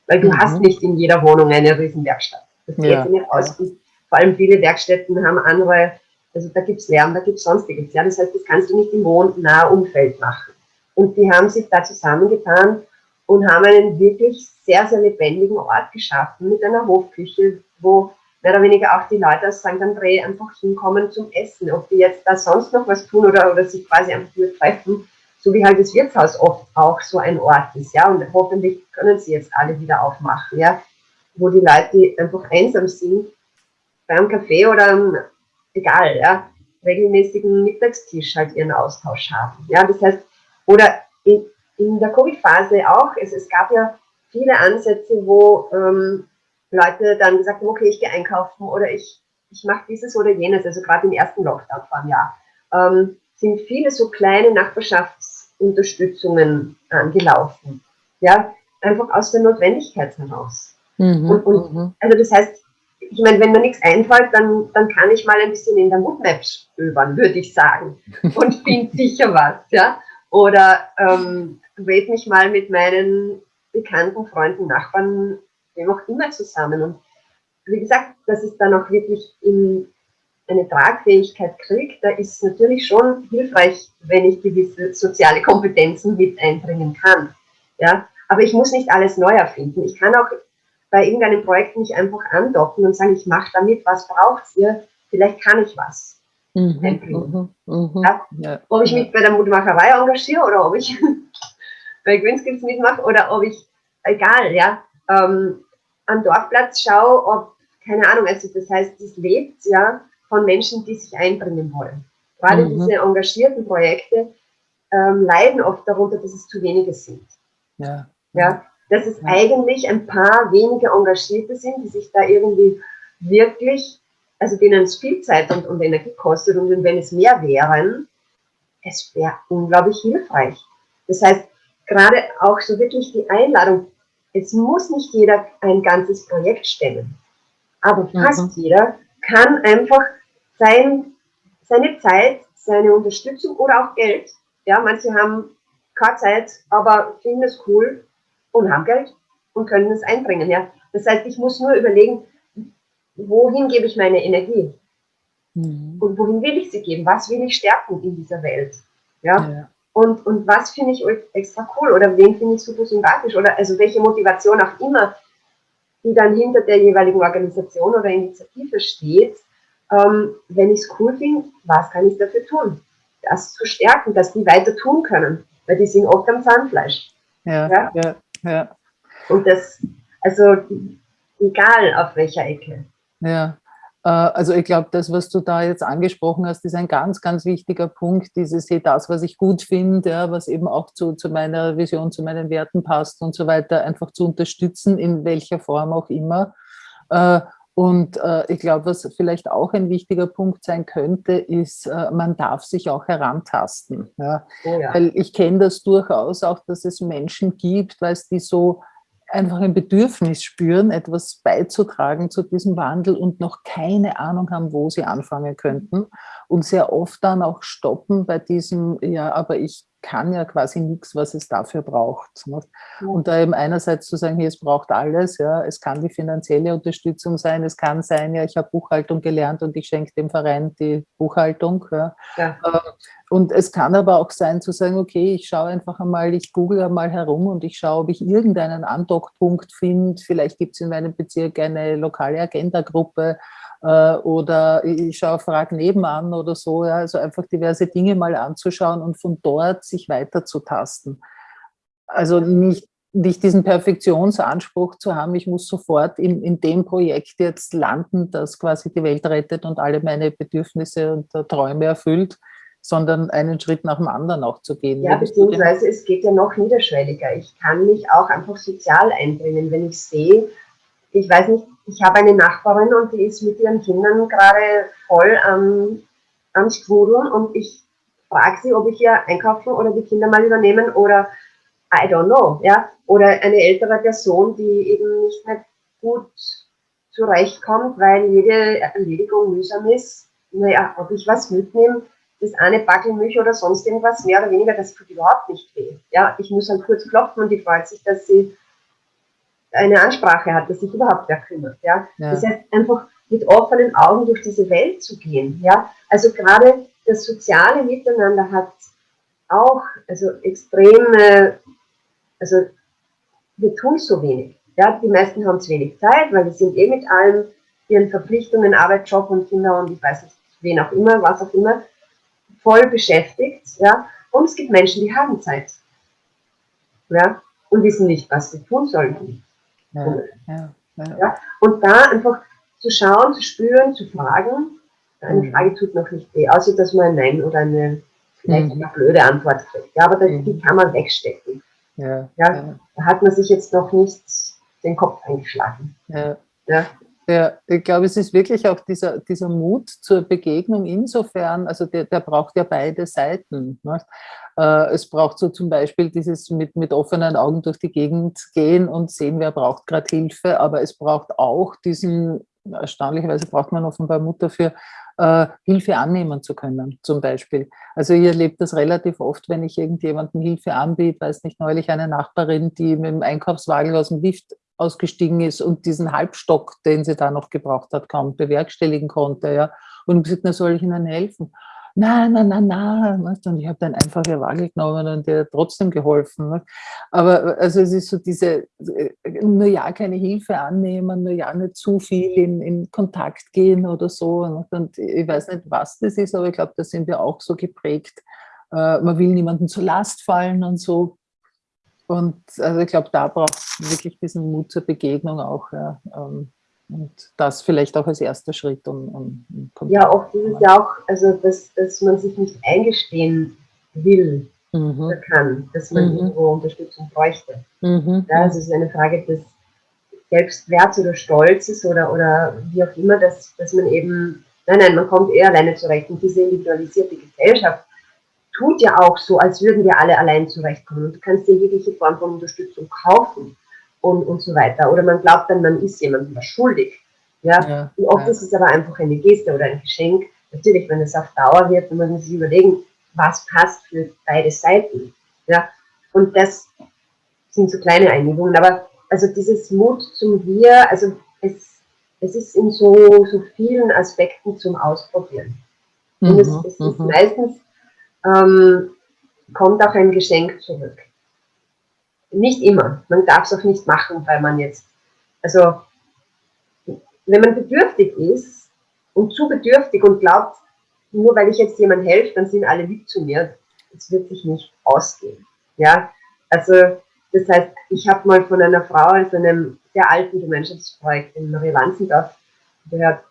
Weil du mhm. hast nicht in jeder Wohnung eine Riesenwerkstatt. Das geht ja. nicht aus. Ja. Vor allem viele Werkstätten haben andere also da gibt es Lärm, da gibt es sonstiges. Ja? Das heißt, das kannst du nicht im wohnnahen Umfeld machen. Und die haben sich da zusammengetan und haben einen wirklich sehr, sehr lebendigen Ort geschaffen mit einer Hofküche, wo mehr oder weniger auch die Leute aus St. André einfach hinkommen zum Essen. Ob die jetzt da sonst noch was tun oder, oder sich quasi einfach nur treffen, so wie halt das Wirtshaus oft auch so ein Ort ist. Ja? Und hoffentlich können sie jetzt alle wieder aufmachen, ja? wo die Leute, einfach einsam sind, beim Kaffee oder egal, ja, regelmäßigen Mittagstisch halt ihren Austausch haben. Ja, das heißt, oder in, in der Covid-Phase auch, es, es gab ja viele Ansätze, wo ähm, Leute dann gesagt haben, okay, ich gehe einkaufen oder ich, ich mache dieses oder jenes, also gerade im ersten Lockdown vor einem Jahr, ähm, sind viele so kleine Nachbarschaftsunterstützungen angelaufen. Ja, einfach aus der Notwendigkeit heraus. Mhm, und, und mhm. also das heißt, ich meine, wenn mir nichts einfällt, dann, dann kann ich mal ein bisschen in der Moodmap stöbern, würde ich sagen. Und finde sicher was, ja. Oder ähm, rede mich mal mit meinen bekannten Freunden, Nachbarn, wem auch immer zusammen. Und wie gesagt, dass es dann auch wirklich in eine Tragfähigkeit kriegt, da ist natürlich schon hilfreich, wenn ich gewisse soziale Kompetenzen mit einbringen kann. Ja, aber ich muss nicht alles neu erfinden. Ich kann auch bei irgendeinem Projekt nicht einfach andocken und sagen, ich mache damit, was braucht ihr? Vielleicht kann ich was. Mhm, mhm, mhm, ja? Ja, ob ich mich bei der Mutmacherei engagiere oder ob ich bei Greenskills mitmache oder ob ich, egal, ja, ähm, am Dorfplatz schaue, ob, keine Ahnung, also das heißt, es lebt ja von Menschen, die sich einbringen wollen. Gerade mhm. diese engagierten Projekte ähm, leiden oft darunter, dass es zu wenige sind. Ja. ja dass es eigentlich ein paar wenige Engagierte sind, die sich da irgendwie wirklich, also denen es viel Zeit und, und Energie kostet und wenn es mehr wären, es wäre unglaublich hilfreich. Das heißt, gerade auch so wirklich die Einladung, es muss nicht jeder ein ganzes Projekt stemmen, aber fast mhm. jeder kann einfach sein, seine Zeit, seine Unterstützung oder auch Geld, ja, manche haben keine Zeit, aber finden es cool und haben Geld und können es einbringen, ja. Das heißt, ich muss nur überlegen, wohin gebe ich meine Energie? Mhm. Und wohin will ich sie geben? Was will ich stärken in dieser Welt? Ja. ja. Und, und was finde ich extra cool oder wen finde ich super sympathisch oder also welche Motivation auch immer, die dann hinter der jeweiligen Organisation oder Initiative steht, ähm, wenn ich es cool finde, was kann ich dafür tun? Das zu stärken, dass die weiter tun können, weil die sind oft am Zahnfleisch. Ja, ja, ja. Ja. Und das, also egal auf welcher Ecke. Ja, äh, also ich glaube, das, was du da jetzt angesprochen hast, ist ein ganz, ganz wichtiger Punkt, dieses hey, das, was ich gut finde, ja, was eben auch zu, zu meiner Vision, zu meinen Werten passt und so weiter, einfach zu unterstützen, in welcher Form auch immer. Äh, und äh, ich glaube, was vielleicht auch ein wichtiger Punkt sein könnte, ist, man darf sich auch herantasten. Ja? Oh ja. Weil ich kenne das durchaus auch, dass es Menschen gibt, weil es die so einfach ein Bedürfnis spüren, etwas beizutragen zu diesem Wandel und noch keine Ahnung haben, wo sie anfangen könnten und sehr oft dann auch stoppen bei diesem, ja, aber ich kann ja quasi nichts, was es dafür braucht. Und da eben einerseits zu sagen, hier, es braucht alles, ja, es kann die finanzielle Unterstützung sein, es kann sein, ja, ich habe Buchhaltung gelernt und ich schenke dem Verein die Buchhaltung. Ja. ja. Ähm, und es kann aber auch sein zu sagen, okay, ich schaue einfach einmal, ich google einmal herum und ich schaue, ob ich irgendeinen Andockpunkt finde. Vielleicht gibt es in meinem Bezirk eine lokale Agenda-Gruppe, äh, oder ich schaue Frag nebenan oder so, ja, also einfach diverse Dinge mal anzuschauen und von dort sich weiterzutasten. Also nicht, nicht diesen Perfektionsanspruch zu haben, ich muss sofort in, in dem Projekt jetzt landen, das quasi die Welt rettet und alle meine Bedürfnisse und Träume erfüllt, sondern einen Schritt nach dem anderen auch zu gehen. Ja, beziehungsweise es geht ja noch niederschwelliger. Ich kann mich auch einfach sozial einbringen, wenn ich sehe, ich weiß nicht, ich habe eine Nachbarin und die ist mit ihren Kindern gerade voll am, am Sprudeln und ich frage sie, ob ich ihr einkaufen oder die Kinder mal übernehmen oder I don't know, ja, oder eine ältere Person, die eben nicht mehr gut zurechtkommt, weil jede Erledigung mühsam ist. Naja, ob ich was mitnehme, das eine Backel Milch oder sonst irgendwas, mehr oder weniger, das tut überhaupt nicht weh. Ja, ich muss dann kurz klopfen und die freut sich, dass sie eine Ansprache hat, dass sich überhaupt wer kümmert. Ja? ja? Das heißt, einfach mit offenen Augen durch diese Welt zu gehen. Ja? Also gerade das soziale Miteinander hat auch also extreme, also wir tun so wenig. Ja? Die meisten haben zu wenig Zeit, weil sie sind eh mit allen ihren Verpflichtungen, Arbeit, Job und Kinder und ich weiß nicht, wen auch immer, was auch immer, voll beschäftigt. Ja? Und es gibt Menschen, die haben Zeit. Ja? Und wissen nicht, was sie tun sollen. Ja, ja, ja. Und da einfach zu schauen, zu spüren, zu fragen. Eine mhm. Frage tut noch nicht weh, außer dass man ein Nein oder eine vielleicht mhm. eine blöde Antwort kriegt. Ja, aber das, mhm. die kann man wegstecken. Ja, ja, Da hat man sich jetzt noch nicht den Kopf eingeschlagen. Ja. Ja. Ich glaube, es ist wirklich auch dieser, dieser Mut zur Begegnung insofern, also der, der braucht ja beide Seiten. Ne? Es braucht so zum Beispiel dieses mit, mit offenen Augen durch die Gegend gehen und sehen, wer braucht gerade Hilfe, aber es braucht auch diesen, erstaunlicherweise braucht man offenbar Mut dafür, äh, Hilfe annehmen zu können, zum Beispiel. Also ihr erlebt das relativ oft, wenn ich irgendjemandem Hilfe anbiete, weiß nicht, neulich eine Nachbarin, die mit dem Einkaufswagen aus dem Lift ausgestiegen ist und diesen Halbstock, den sie da noch gebraucht hat, kaum bewerkstelligen konnte. Ja. Und gesagt, na, soll ich Ihnen helfen? Nein, nein, nein, nein. Und ich habe dann einfach ihr Waage genommen und ihr trotzdem geholfen. Aber also es ist so diese, nur ja keine Hilfe annehmen, nur ja nicht zu viel in, in Kontakt gehen oder so. Und ich weiß nicht, was das ist, aber ich glaube, da sind wir auch so geprägt. Äh, man will niemandem zur Last fallen und so. Und also ich glaube, da braucht es wirklich diesen Mut zur Begegnung auch. Ja. Ähm, und das vielleicht auch als erster Schritt. Um, um ja, oft ist es ja auch, also dass, dass man sich nicht eingestehen will mhm. oder kann, dass man mhm. irgendwo Unterstützung bräuchte. Mhm. Ja, also es ist eine Frage des Selbstwerts oder Stolzes oder, oder wie auch immer, dass, dass man eben, nein, nein, man kommt eher alleine zurecht. Und diese individualisierte Gesellschaft tut ja auch so, als würden wir alle allein zurechtkommen. Und du kannst dir jegliche Form von Unterstützung kaufen. und, und so weiter. Oder man glaubt dann, man ist jemandem was schuldig. Ja? ja und oft ja. ist es aber einfach eine Geste oder ein Geschenk. Natürlich, wenn es auf Dauer wird, muss man sich überlegen, was passt für beide Seiten. Ja? Und das sind so kleine Einigungen. Aber also dieses Mut zum Wir, also es, es ist in so, so vielen Aspekten zum Ausprobieren. Mhm, und es, es ist mhm. meistens, ähm, kommt auch ein Geschenk zurück. Nicht immer. Man darf es auch nicht machen, weil man jetzt, also wenn man bedürftig ist und zu bedürftig und glaubt, nur weil ich jetzt jemand helfe, dann sind alle lieb zu mir, das wird sich nicht ausgehen. Ja, also das heißt, ich habe mal von einer Frau aus einem sehr alten Gemeinschaftsprojekt in Marie Wanzendorf gehört,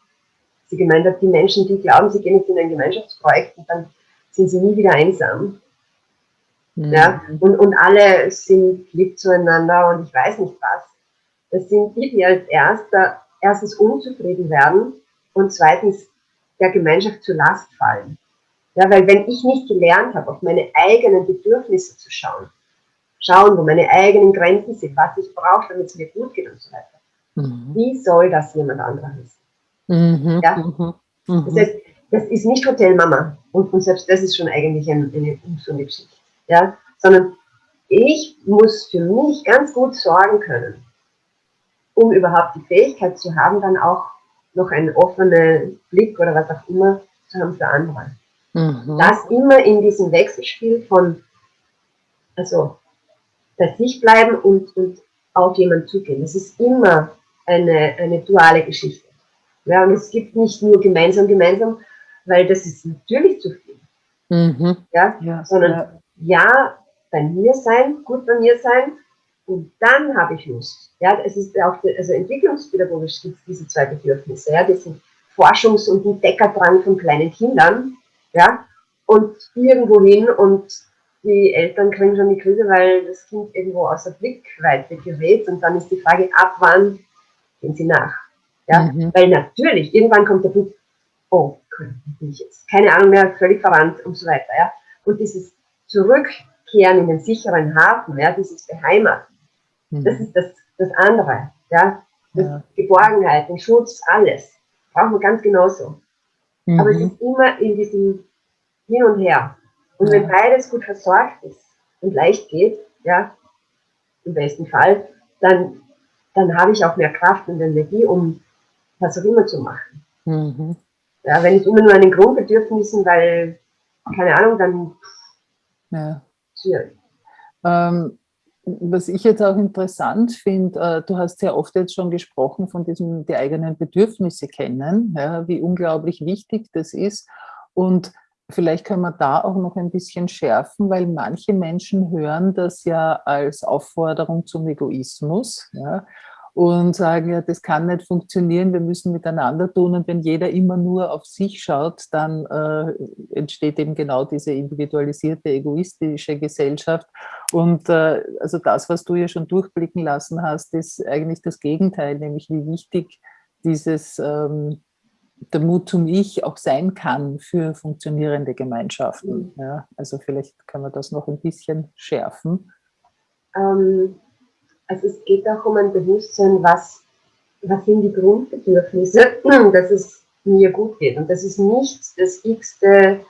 sie gemeint hat, die Menschen, die glauben, sie gehen jetzt in ein Gemeinschaftsprojekt und dann sind sie nie wieder einsam. Mhm. Ja, und, und alle sind lieb zueinander und ich weiß nicht was. Das sind die, die als erster, erstens unzufrieden werden und zweitens der Gemeinschaft zur Last fallen. Ja, weil wenn ich nicht gelernt habe, auf meine eigenen Bedürfnisse zu schauen, schauen, wo meine eigenen Grenzen sind, was ich brauche, damit es mir gut geht und so weiter. Mhm. Wie soll das jemand anderer wissen? Mhm. Ja? Mhm. Das heißt, das ist nicht Hotelmama und, und selbst das ist schon eigentlich eine, eine ungesunde Geschichte ja, sondern ich muss für mich ganz gut sorgen können, um überhaupt die Fähigkeit zu haben, dann auch noch einen offenen Blick oder was auch immer zu haben für andere. Mhm. Das immer in diesem Wechselspiel von, also bei sich bleiben und, und auf jemanden zugehen. Das ist immer eine, eine duale Geschichte. Ja, und es gibt nicht nur gemeinsam, gemeinsam, weil das ist natürlich zu viel. Mhm. Ja, ja, sondern ja ja, bei mir sein, gut bei mir sein und dann habe ich Lust. Ja, es ist auch, also entwicklungspädagogisch gibt es diese zwei Bedürfnisse, ja, diesen Forschungs- und Entdeckerdrang von kleinen Kindern, ja, und irgendwo hin und die Eltern kriegen schon die Krise, weil das Kind irgendwo außer Blickweite gerät und dann ist die Frage, ab wann gehen sie nach? Ja, mhm. weil natürlich, irgendwann kommt der Blick, oh, bin ich jetzt, keine Ahnung mehr, völlig verrannt und so weiter, ja, und dieses Zurückkehren in den sicheren Hafen, ja, dieses Beheimaten, mhm. das ist das, das andere, ja, das ja. Geborgenheit, den Schutz, alles, brauchen wir ganz genauso. Mhm. Aber es ist immer in diesem Hin und Her. Und ja. wenn beides gut versorgt ist und leicht geht, ja, im besten Fall, dann, dann habe ich auch mehr Kraft und Energie, um was auch immer zu machen. Mhm. Ja, wenn ich immer nur an den Grundbedürfnissen, weil, keine Ahnung, dann ja. Ähm, was ich jetzt auch interessant finde, äh, du hast ja oft jetzt schon gesprochen von diesem, die eigenen Bedürfnisse kennen, ja, wie unglaublich wichtig das ist. Und vielleicht können wir da auch noch ein bisschen schärfen, weil manche Menschen hören das ja als Aufforderung zum Egoismus. Ja und sagen, ja, das kann nicht funktionieren, wir müssen miteinander tun und wenn jeder immer nur auf sich schaut, dann äh, entsteht eben genau diese individualisierte, egoistische Gesellschaft und äh, also das, was du ja schon durchblicken lassen hast, ist eigentlich das Gegenteil, nämlich wie wichtig dieses ähm, der Mut zum Ich auch sein kann für funktionierende Gemeinschaften. Ja, also vielleicht können wir das noch ein bisschen schärfen. Ähm, also es geht auch um ein Bewusstsein, was, was sind die Grundbedürfnisse, dass es mir gut geht. Und das ist nicht das x-te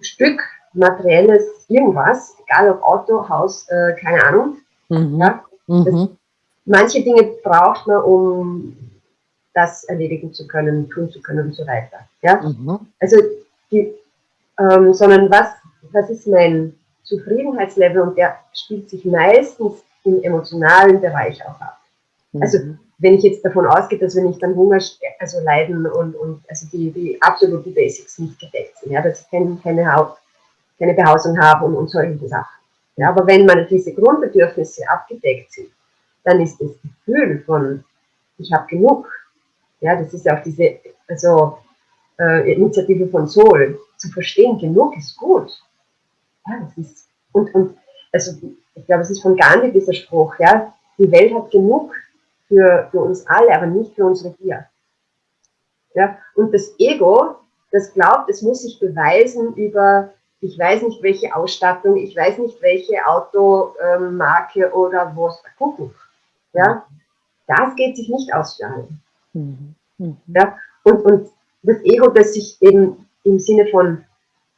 Stück materielles irgendwas, egal ob Auto, Haus, äh, keine Ahnung. Mhm. Ja? Mhm. manche Dinge braucht man, um das erledigen zu können, tun zu können und so weiter. Ja? Mhm. Also, die, ähm, sondern was, was ist mein Zufriedenheitslevel und der spielt sich meistens im emotionalen Bereich auch ab. Mhm. Also wenn ich jetzt davon ausgehe, dass wenn ich dann Hunger, also leiden und, und also die, die absoluten Basics nicht gedeckt sind, ja, dass ich keine, keine, Haupt, keine Behausung habe und, und solche Sachen. Ja, aber wenn meine diese Grundbedürfnisse abgedeckt sind, dann ist das Gefühl von, ich habe genug, ja, das ist auch diese also, äh, Initiative von Soul, zu verstehen, genug ist gut. Ja, das ist, und, und also ich glaube, es ist von Gandhi dieser Spruch, ja, die Welt hat genug für, für uns alle, aber nicht für unsere Gier. Ja, und das Ego, das glaubt, es muss sich beweisen über ich weiß nicht, welche Ausstattung, ich weiß nicht, welche Automarke ähm, oder was, gucken. Ja, das geht sich nicht aus für alle. Mhm. Mhm. Ja, und, und das Ego, das sich eben im Sinne von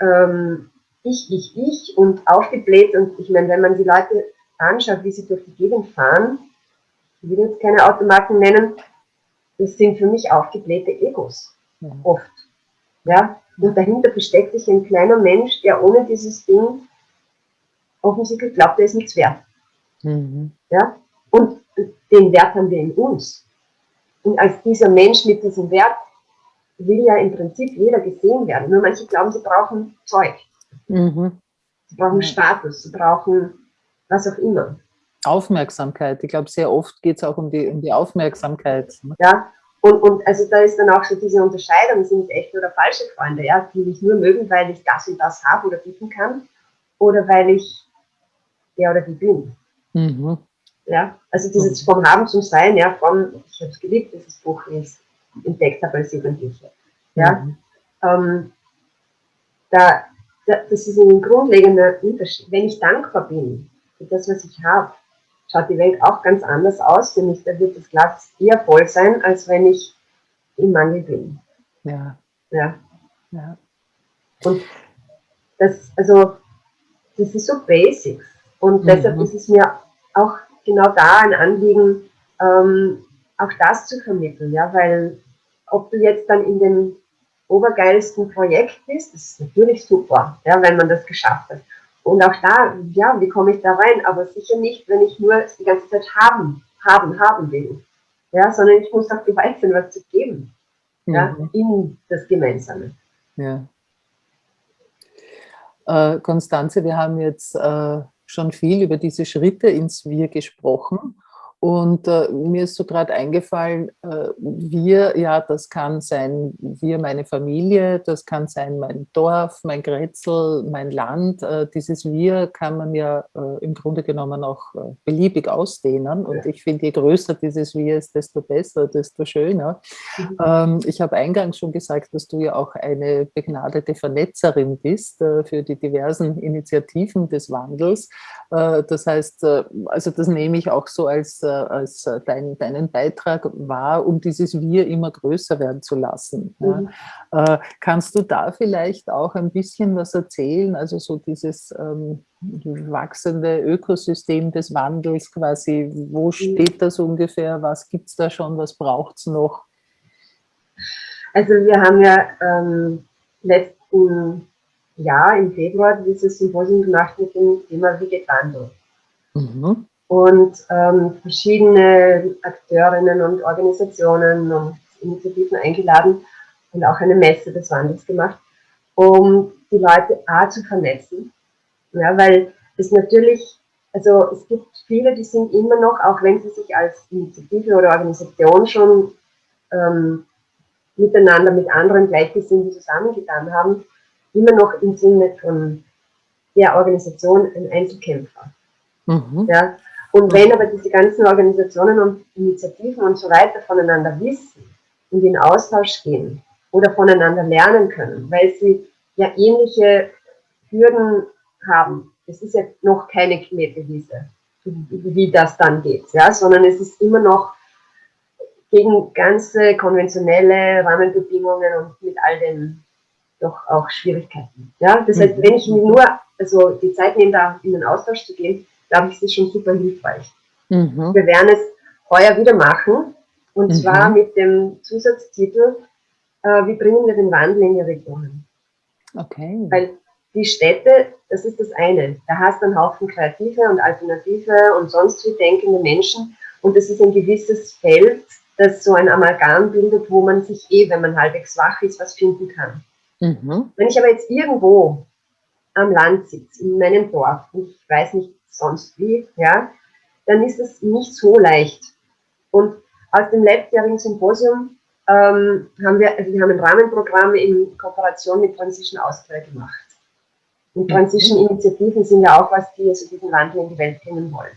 ähm, ich, ich, ich und aufgebläht und ich meine, wenn man die Leute anschaut, wie sie durch die Gegend fahren, ich will jetzt keine Automarken nennen, das sind für mich aufgeblähte Egos, ja. oft. Ja? Und dahinter versteckt sich ein kleiner Mensch, der ohne dieses Ding offensichtlich glaubt, er ist nichts wert. Mhm. Ja? Und den Wert haben wir in uns. Und als dieser Mensch mit diesem Wert will ja im Prinzip jeder gesehen werden. Nur manche glauben, sie brauchen Zeug. Mhm. Sie brauchen Status, sie brauchen was auch immer. Aufmerksamkeit. Ich glaube, sehr oft geht es auch um die, um die Aufmerksamkeit. Ne? Ja, und, und also da ist dann auch so diese Unterscheidung, sind es echte oder falsche Freunde, ja, die mich nur mögen, weil ich das und das habe oder bieten kann, oder weil ich der oder die bin. Mhm. Ja, also dieses vom Haben zum Sein, ja, von, ich habe es geliebt, dieses Buch, wie ich es entdeckt habe als Jugendliche. Ja, mhm. ähm, da, das ist ein grundlegender Unterschied. Wenn ich dankbar bin für das, was ich habe, schaut die Welt auch ganz anders aus. Für mich, da wird das Glas eher voll sein, als wenn ich im Mangel bin. Ja. Ja. ja. Und das, also, das ist so Basics. Und mhm. deshalb ist es mir auch genau da ein Anliegen, ähm, auch das zu vermitteln, ja, weil ob du jetzt dann in dem obergeilsten Projekt bist, ist natürlich super, ja, wenn man das geschafft hat. Und auch da, ja, wie komme ich da rein? Aber sicher nicht, wenn ich nur die ganze Zeit haben, haben, haben will. Ja, sondern ich muss auch bereit sein, was zu geben. Ja, mhm. in das Gemeinsame. Ja. Äh, Konstanze, wir haben jetzt äh, schon viel über diese Schritte ins Wir gesprochen. Und äh, mir ist so gerade eingefallen, äh, wir, ja, das kann sein wir, meine Familie, das kann sein mein Dorf, mein Grätzl, mein Land. Äh, dieses Wir kann man ja äh, im Grunde genommen auch äh, beliebig ausdehnen. Und ich finde, je größer dieses Wir ist, desto besser, desto schöner. Mhm. Ähm, ich habe eingangs schon gesagt, dass du ja auch eine begnadete Vernetzerin bist äh, für die diversen Initiativen des Wandels. das heißt, also das nehme ich auch so als als äh, dein, deinen Beitrag war, um dieses Wir immer größer werden zu lassen. Mhm. Ja. Äh, kannst du da vielleicht auch ein bisschen was erzählen, also so dieses ähm, wachsende Ökosystem des Wandels quasi, wo mhm. steht das ungefähr, was gibt es da schon, was braucht es noch? Also wir haben ja ähm, letzten Jahr im Februar dieses Symposium gemacht mit dem Thema Wie geht Wandel? Mhm und ähm, verschiedene Akteurinnen und Organisationen und Initiativen eingeladen und auch eine Messe des Wandels gemacht, um die Leute A zu vernetzen. Ja, weil es natürlich, also es gibt viele, die sind immer noch, auch wenn sie sich als Initiative oder Organisation schon ähm, miteinander mit anderen Gleichgesinnten zusammengetan haben, immer noch im Sinne von der Organisation ein Einzelkämpfer. Mhm. Ja, und wenn aber diese ganzen Organisationen und Initiativen und so weiter voneinander wissen und in Austausch gehen oder voneinander lernen können, weil sie ja ähnliche Hürden haben, es ist ja noch keine Knettewiese, wie das dann geht, ja, sondern es ist immer noch gegen ganze konventionelle Rahmenbedingungen und mit all den doch auch Schwierigkeiten. Ja, das heißt, wenn ich mir nur also die Zeit nehme, da in den Austausch zu gehen, glaube ich, ist das schon super hilfreich. Mhm. Wir werden es heuer wieder machen und mhm. zwar mit dem Zusatztitel, äh, wie bringen wir den Wandel in die Regionen? Okay. Weil die Städte, das ist das eine. Da hast du einen Haufen kreative und alternative und sonst wie denkende Menschen und das ist ein gewisses Feld, das so ein Amalgam bildet, wo man sich eh, wenn man halbwegs wach ist, was finden kann. Mhm. Wenn ich aber jetzt irgendwo am Land sitze, in meinem Dorf, und ich weiß nicht sonst wie, ja, dann ist es nicht so leicht. Und aus dem letztjährigen Symposium ähm, haben wir, also wir haben ein Rahmenprogramm in Kooperation mit Transition Austria gemacht. Und mhm. Transition-Initiativen sind ja auch was, die also diesen Wandel in die Welt bringen wollen.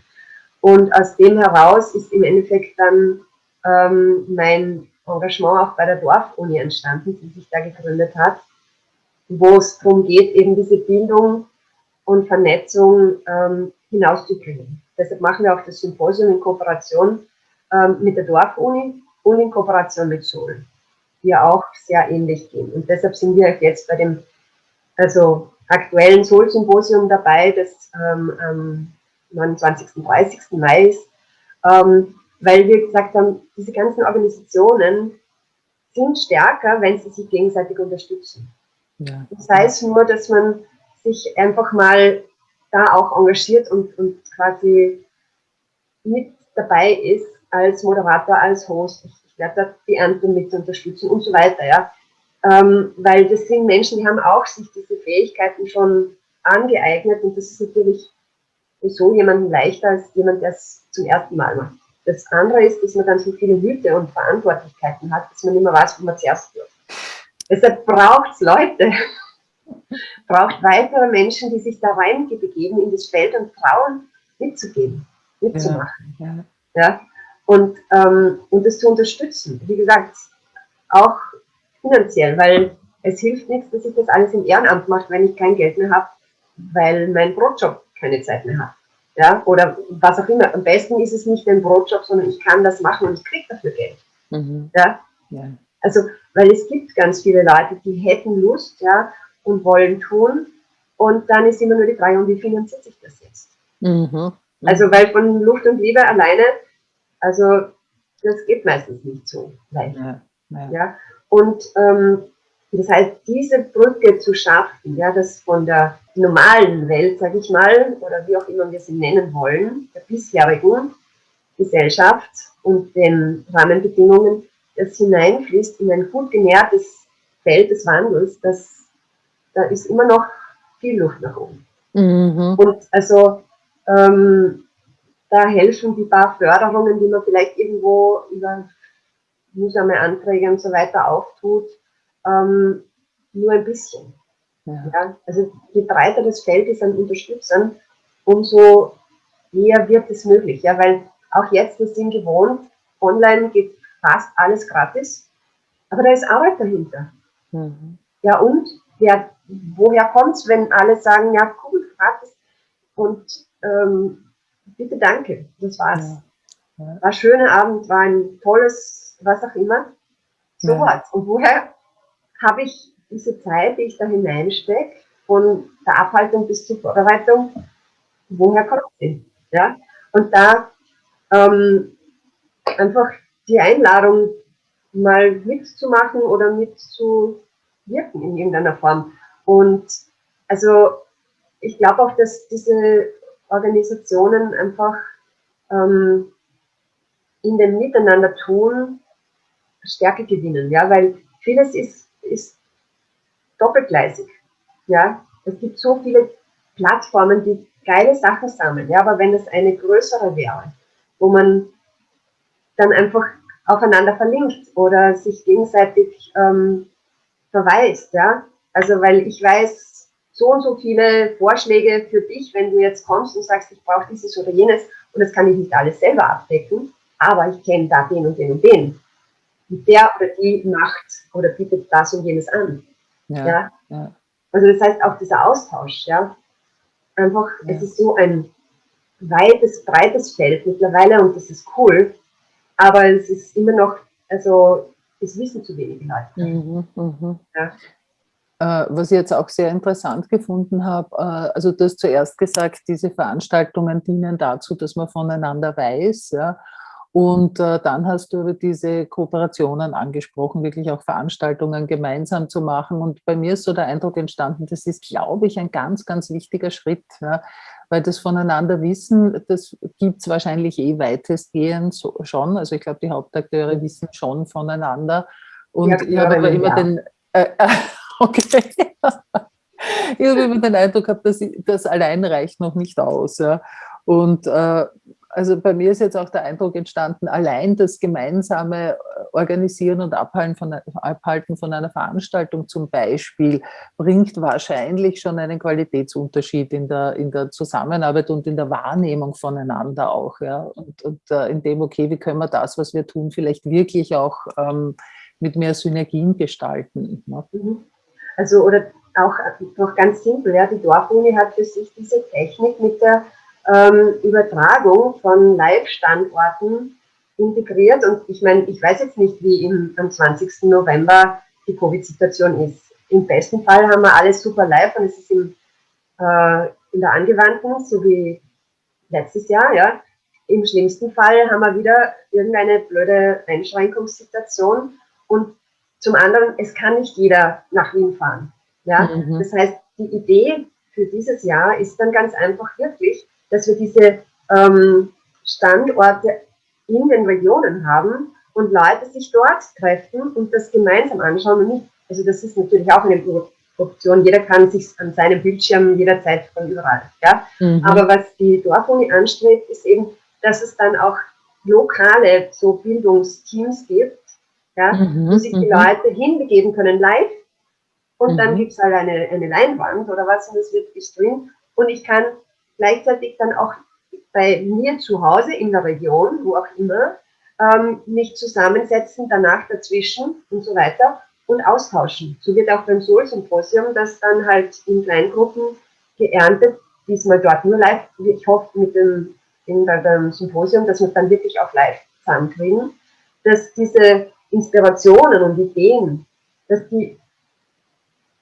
Und aus dem heraus ist im Endeffekt dann ähm, mein Engagement auch bei der Dorfuni entstanden, die sich da gegründet hat. wo es darum geht, eben diese Bildung und Vernetzung ähm, hinauszubringen. Deshalb machen wir auch das Symposium in Kooperation ähm, mit der Dorfuni und in Kooperation mit Sol, die ja auch sehr ähnlich gehen. Und deshalb sind wir jetzt bei dem also aktuellen Sol-Symposium dabei, das ähm, am 29. 30. Mai ist, ähm, weil wir gesagt haben, diese ganzen Organisationen sind stärker, wenn sie sich gegenseitig unterstützen. Ja. Das heißt nur, dass man sich einfach mal da auch engagiert und, und quasi mit dabei ist als Moderator, als Host. Ich, ich werde da die Ernte mit unterstützen und so weiter, ja. Ähm, weil das sind Menschen, die haben auch sich diese Fähigkeiten schon angeeignet und das ist natürlich so jemanden leichter als jemand, der es zum ersten Mal macht. Das andere ist, dass man dann so viele Hüte und Verantwortlichkeiten hat, dass man nicht mehr weiß, wo man zuerst wird. Deshalb braucht es Leute, braucht weitere Menschen, die sich da reingeben in das Feld und trauen, mitzugehen, mitzumachen. Ja, ja. ja? Und, ähm, und das zu unterstützen. Wie gesagt, auch finanziell, weil es hilft nichts, dass ich das alles im Ehrenamt mache, wenn ich kein Geld mehr habe, weil mein Brotjob keine Zeit mehr hat. Ja, oder was auch immer. Am besten ist es nicht ein Brotjob, sondern ich kann das machen und ich kriege dafür Geld. Mhm. Ja? ja? Also, weil es gibt ganz viele Leute, die hätten Lust, ja, und wollen tun. Und dann ist immer nur die Frage, und wie finanziert sich das jetzt? Mhm. Also, weil von Luft und Liebe alleine, also, das geht meistens nicht so leicht. Ja, ja. ja? Und ähm, das heißt, diese Brücke zu schaffen, ja, das von der normalen Welt, sage ich mal, oder wie auch immer wir sie nennen wollen, der bisherigen Gesellschaft und den Rahmenbedingungen, das hineinfließt in ein gut genährtes Feld des Wandels, das, da ist immer noch viel Luft nach oben. Mhm. Und also ähm, da helfen die paar Förderungen, die man vielleicht irgendwo über mühsame Anträge und so weiter auftut, ähm, nur ein bisschen. Ja. ja. also je breiter das Feld ist an Unterstützern, umso eher wird es möglich. Ja, weil auch jetzt, wir sind gewohnt, online geht fast alles gratis, aber da ist Arbeit dahinter. Mhm. Ja, und wer, woher kommt es, wenn alle sagen, ja, cool, gratis und ähm, bitte danke, das war's. Ja. Ja. War ein schöner Abend, war ein tolles, was auch immer. So ja. was. Und woher habe ich diese Zeit, die ich da hineinstecke, von der Abhaltung bis zur Vorbereitung, woher kommt sie? Ja? Und da ähm, einfach die Einladung mal mitzumachen oder mitzuwirken in irgendeiner Form. Und also ich glaube auch, dass diese Organisationen einfach ähm, in dem Miteinander tun Stärke gewinnen, ja, weil vieles ist ist doppelgleisig. Ja, es gibt so viele Plattformen, die geile Sachen sammeln. Ja, aber wenn es eine größere wäre, wo man dann einfach aufeinander verlinkt oder sich gegenseitig ähm, verweist, ja. Also, weil ich weiß, so und so viele Vorschläge für dich, wenn du jetzt kommst und sagst, ich brauche dieses oder jenes und das kann ich nicht alles selber abdecken, aber ich kenne da den und den und den der oder die macht oder bietet das und jenes an. Ja, ja? ja. Also das heißt auch dieser Austausch, ja. Einfach, ja. es ist so ein weites, breites Feld mittlerweile und das ist cool, aber es ist immer noch, also es wissen zu wenig Leute. Mhm, mh. ja. Äh, was ich jetzt auch sehr interessant gefunden habe, äh, also du hast zuerst gesagt, diese Veranstaltungen dienen dazu, dass man voneinander weiß, ja, und äh, dann hast du über diese Kooperationen angesprochen, wirklich auch Veranstaltungen gemeinsam zu machen. Und bei mir ist so der Eindruck entstanden, das ist, glaube ich, ein ganz, ganz wichtiger Schritt, ja, weil das voneinander wissen, das gibt es wahrscheinlich eh weitestgehend so, schon. Also ich glaube, die Hauptakteure wissen schon voneinander. Und ja, ich habe aber immer ja. den... Äh, okay. ich habe immer den Eindruck gehabt, dass das allein reicht noch nicht aus. Ja. Und äh, also bei mir ist jetzt auch der Eindruck entstanden, allein das gemeinsame äh, Organisieren und Abhalten von, Abhalten von einer Veranstaltung zum Beispiel bringt wahrscheinlich schon einen Qualitätsunterschied in der, in der Zusammenarbeit und in der Wahrnehmung voneinander auch. Ja? Und, und uh, in dem, okay, wie können wir das, was wir tun, vielleicht wirklich auch ähm, mit mehr Synergien gestalten. Ne? Mhm. Also, oder auch noch ganz simpel, ja, die Dorfuni hat für sich diese Technik mit der ähm, Übertragung von Live-Standorten integriert. Und ich meine, ich weiß jetzt nicht, wie im, am 20. November die Covid-Situation ist. Im besten Fall haben wir alles super live und es ist im, äh, in der Angewandten, so wie letztes Jahr, ja. Im schlimmsten Fall haben wir wieder irgendeine blöde Einschränkungssituation und zum anderen, es kann nicht jeder nach Wien fahren. Ja? Mhm. Das heißt, die Idee für dieses Jahr ist dann ganz einfach wirklich, dass wir diese ähm, Standorte in den Regionen haben und Leute sich dort treffen und das gemeinsam anschauen und nicht, also das ist natürlich auch eine Option, jeder kann sich an seinem Bildschirm jederzeit von überall, ja. Mhm. Aber was die Dorfuni anstrebt, ist eben, dass es dann auch lokale so Bildungsteams gibt, ja, mhm. wo sich die mhm. Leute hinbegeben können live und dann mhm. gibt es halt eine, eine Leinwand oder was und es wird gestreamt und ich kann gleichzeitig dann auch bei mir zu Hause in der Region, wo auch immer, ähm, mich zusammensetzen, danach dazwischen und so weiter und austauschen. So wird auch beim Soul-Symposium das dann halt in Kleingruppen geerntet, diesmal dort nur live. Ich hoffe mit dem in beim Symposium, dass wir dann wirklich auch live zusammenkriegen, dass diese Inspirationen und Ideen, dass die,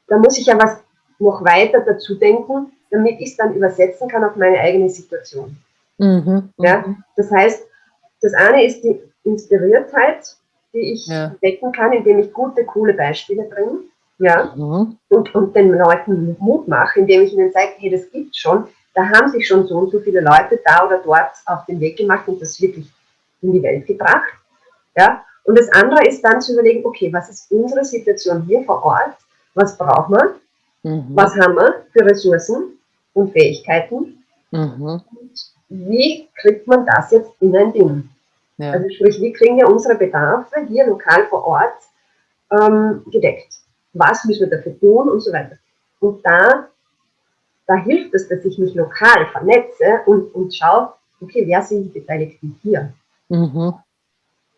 da muss ich ja was noch weiter dazu denken, damit ich es dann übersetzen kann auf meine eigene Situation. Mhm, ja? Mhm. Das heißt, das eine ist die Inspiriertheit, die ich ja. wecken kann, indem ich gute, coole Beispiele bringe. Ja, mhm. und, und den Leuten Mut mache, indem ich ihnen zeige, hey, das gibt schon. Da haben sich schon so und so viele Leute da oder dort auf den Weg gemacht und das wirklich in die Welt gebracht. Ja, und das andere ist dann zu überlegen, okay, was ist unsere Situation hier vor Ort? Was brauchen wir? Mhm. Was haben wir für Ressourcen und Fähigkeiten? Mhm. Und wie kriegt man das jetzt in ein Ding? Ja. Also sprich, wie kriegen wir unsere Bedarfe hier lokal vor Ort ähm, gedeckt? Was müssen wir dafür tun und so weiter. Und da, da hilft es, dass ich mich lokal vernetze und, und schaue, okay, wer sind die Beteiligten hier? Mhm.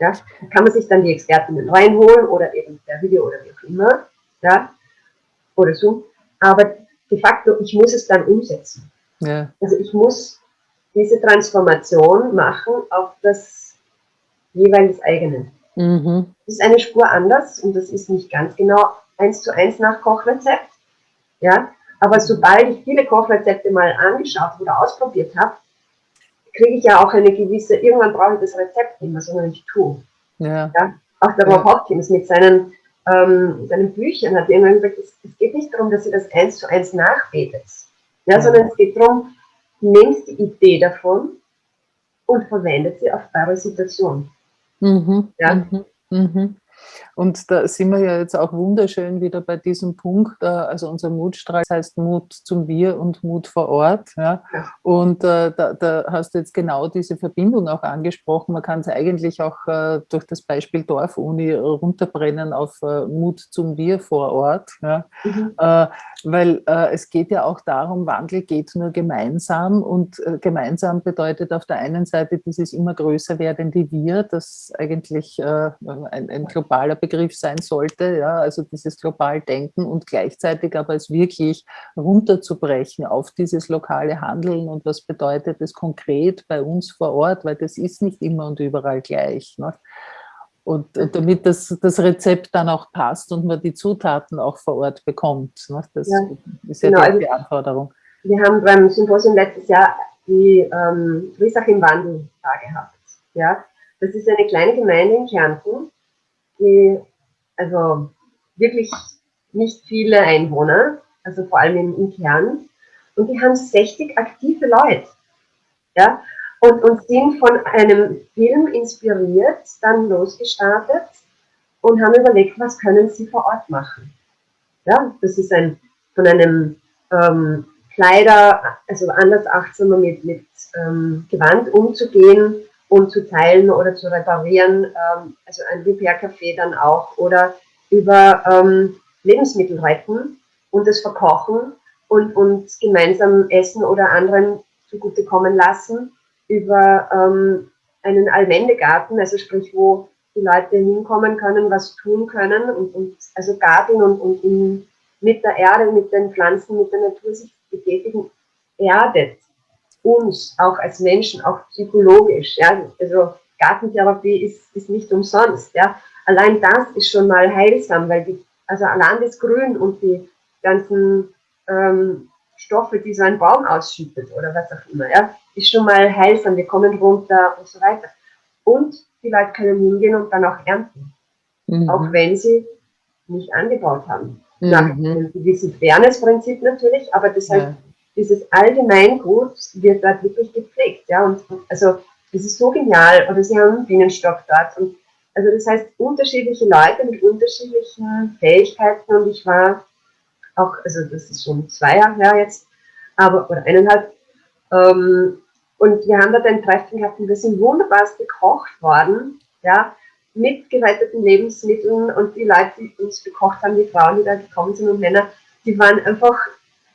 Ja, kann man sich dann die Expertinnen reinholen oder eben per Video oder wie auch immer, ja, oder so. Aber de facto, ich muss es dann umsetzen. Ja. Also ich muss diese Transformation machen auf das jeweils eigene. Mhm. Das ist eine Spur anders und das ist nicht ganz genau eins zu eins nach Kochrezept. Ja, aber sobald ich viele Kochrezepte mal angeschaut oder ausprobiert habe, kriege ich ja auch eine gewisse, irgendwann brauche ich das Rezept nicht mehr, sondern ich tue. Ja. ja? Auch der Rob ja. Hopkins mit seinen, ähm, seinen Büchern hat irgendwann gesagt, es, es, geht nicht darum, dass ihr das eins zu eins nachbetet, ja, ja. sondern es geht darum, nehmt die Idee davon und verwendet sie auf eure Situation. Mhm. Ja? Mhm. Mhm. Und da sind wir ja jetzt auch wunderschön wieder bei diesem Punkt, äh, also unser Mutstrahl heißt Mut zum Wir und Mut vor Ort. Ja? Und äh, da, da, hast du jetzt genau diese Verbindung auch angesprochen. Man kann es eigentlich auch äh, durch das Beispiel Dorfuni runterbrennen auf Mut zum Wir vor Ort. Ja? Mhm. Weil es geht ja auch darum, Wandel geht nur gemeinsam und gemeinsam bedeutet auf der einen Seite dieses immer größer werdende Wir, das eigentlich ein, ein globaler Begriff sein sollte, ja, also dieses global Denken und gleichzeitig aber es wirklich runterzubrechen auf dieses lokale Handeln und was bedeutet es konkret bei uns vor Ort, weil das ist nicht immer und überall gleich. Ne? Und damit das, das Rezept dann auch passt und man die Zutaten auch vor Ort bekommt. Ne? Das ja, ist ja genau, die also Anforderung. Wir haben beim Symposium letztes Jahr die ähm, Friesach im Wandel da gehabt. Ja? Das ist eine kleine Gemeinde in Kärnten, die also wirklich nicht viele Einwohner, also vor allem im, im Kern. Und die haben 60 aktive Leute. Ja? Und, und sind von einem Film inspiriert, dann losgestartet und haben überlegt, was können sie vor Ort machen. Ja, das ist ein, von einem ähm, Kleider, also anders achtsamer mit, mit ähm, Gewand umzugehen, und zu teilen oder zu reparieren, ähm, also ein Repair-Café dann auch, oder über ähm, Lebensmittel retten und das verkochen und, und gemeinsam essen oder anderen zugutekommen lassen, über ähm, einen Allmendegarten, also sprich, wo die Leute hinkommen können, was tun können und, und also garteln und, und in mit der Erde, mit den Pflanzen, mit der Natur sich betätigen, erdet uns auch als Menschen, auch psychologisch. Ja? Also Gartentherapie ist, ist nicht umsonst. Ja? Allein das ist schon mal heilsam, weil die, also allein das Grün und die ganzen ähm, Stoffe, die so ein Baum ausschüttet oder was auch immer, ja, ist schon mal heilsam. Wir kommen runter und so weiter. Und die Leute können hingehen und dann auch ernten. Mhm. Auch wenn sie nicht angebaut haben. Mhm. Nach einem gewissen Fairness-Prinzip natürlich, aber das heißt, ja. Dieses Allgemeingut wird dort wirklich gepflegt. Ja? Und also das ist so genial. Oder sie haben einen Bienenstock dort. Und, also das heißt, unterschiedliche Leute mit unterschiedlichen Fähigkeiten. Und ich war auch, also das ist schon zwei Jahre her jetzt, aber, oder eineinhalb. Ähm, und wir haben dort ein Treffen gehabt und wir sind wunderbar gekocht worden. Ja, mit geretteten Lebensmitteln und die Leute, die uns gekocht haben, die Frauen, die da gekommen sind und Männer, die waren einfach,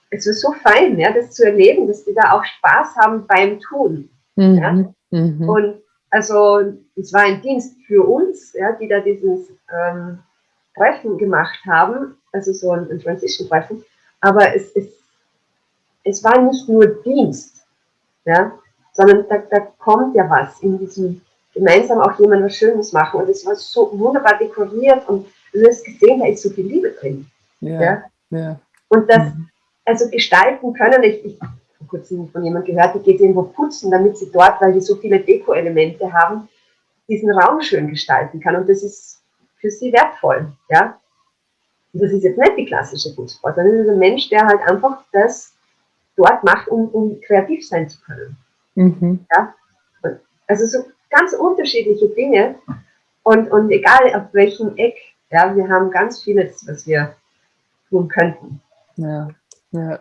es war so fein, ja, das zu erleben, dass die da auch Spaß haben beim Tun. Mhm. Ja. Mhm. Und also es war ein Dienst für uns, ja, die da dieses ähm, Treffen gemacht haben, also so ein, ein Transition-Treffen, aber es, es, es war nicht nur Dienst, ja, sondern da, da kommt ja was in diesem gemeinsam auch jemand was Schönes machen. Und es war so wunderbar dekoriert und du hast gesehen, da ist so viel Liebe drin. Ja, ja. ja. Und das, mhm. Also gestalten können, ich, ich habe vor kurzem von jemandem gehört, die geht irgendwo putzen, damit sie dort, weil die so viele Deko-Elemente haben, diesen Raum schön gestalten kann. Und das ist für sie wertvoll. Ja? Und das ist jetzt nicht die klassische Putzfrau, sondern das ist ein Mensch, der halt einfach das dort macht, um, um kreativ sein zu können. Mhm. Ja? Also so ganz unterschiedliche Dinge und, und egal auf welchem Eck, ja, wir haben ganz vieles, was wir tun könnten. Ja, ja.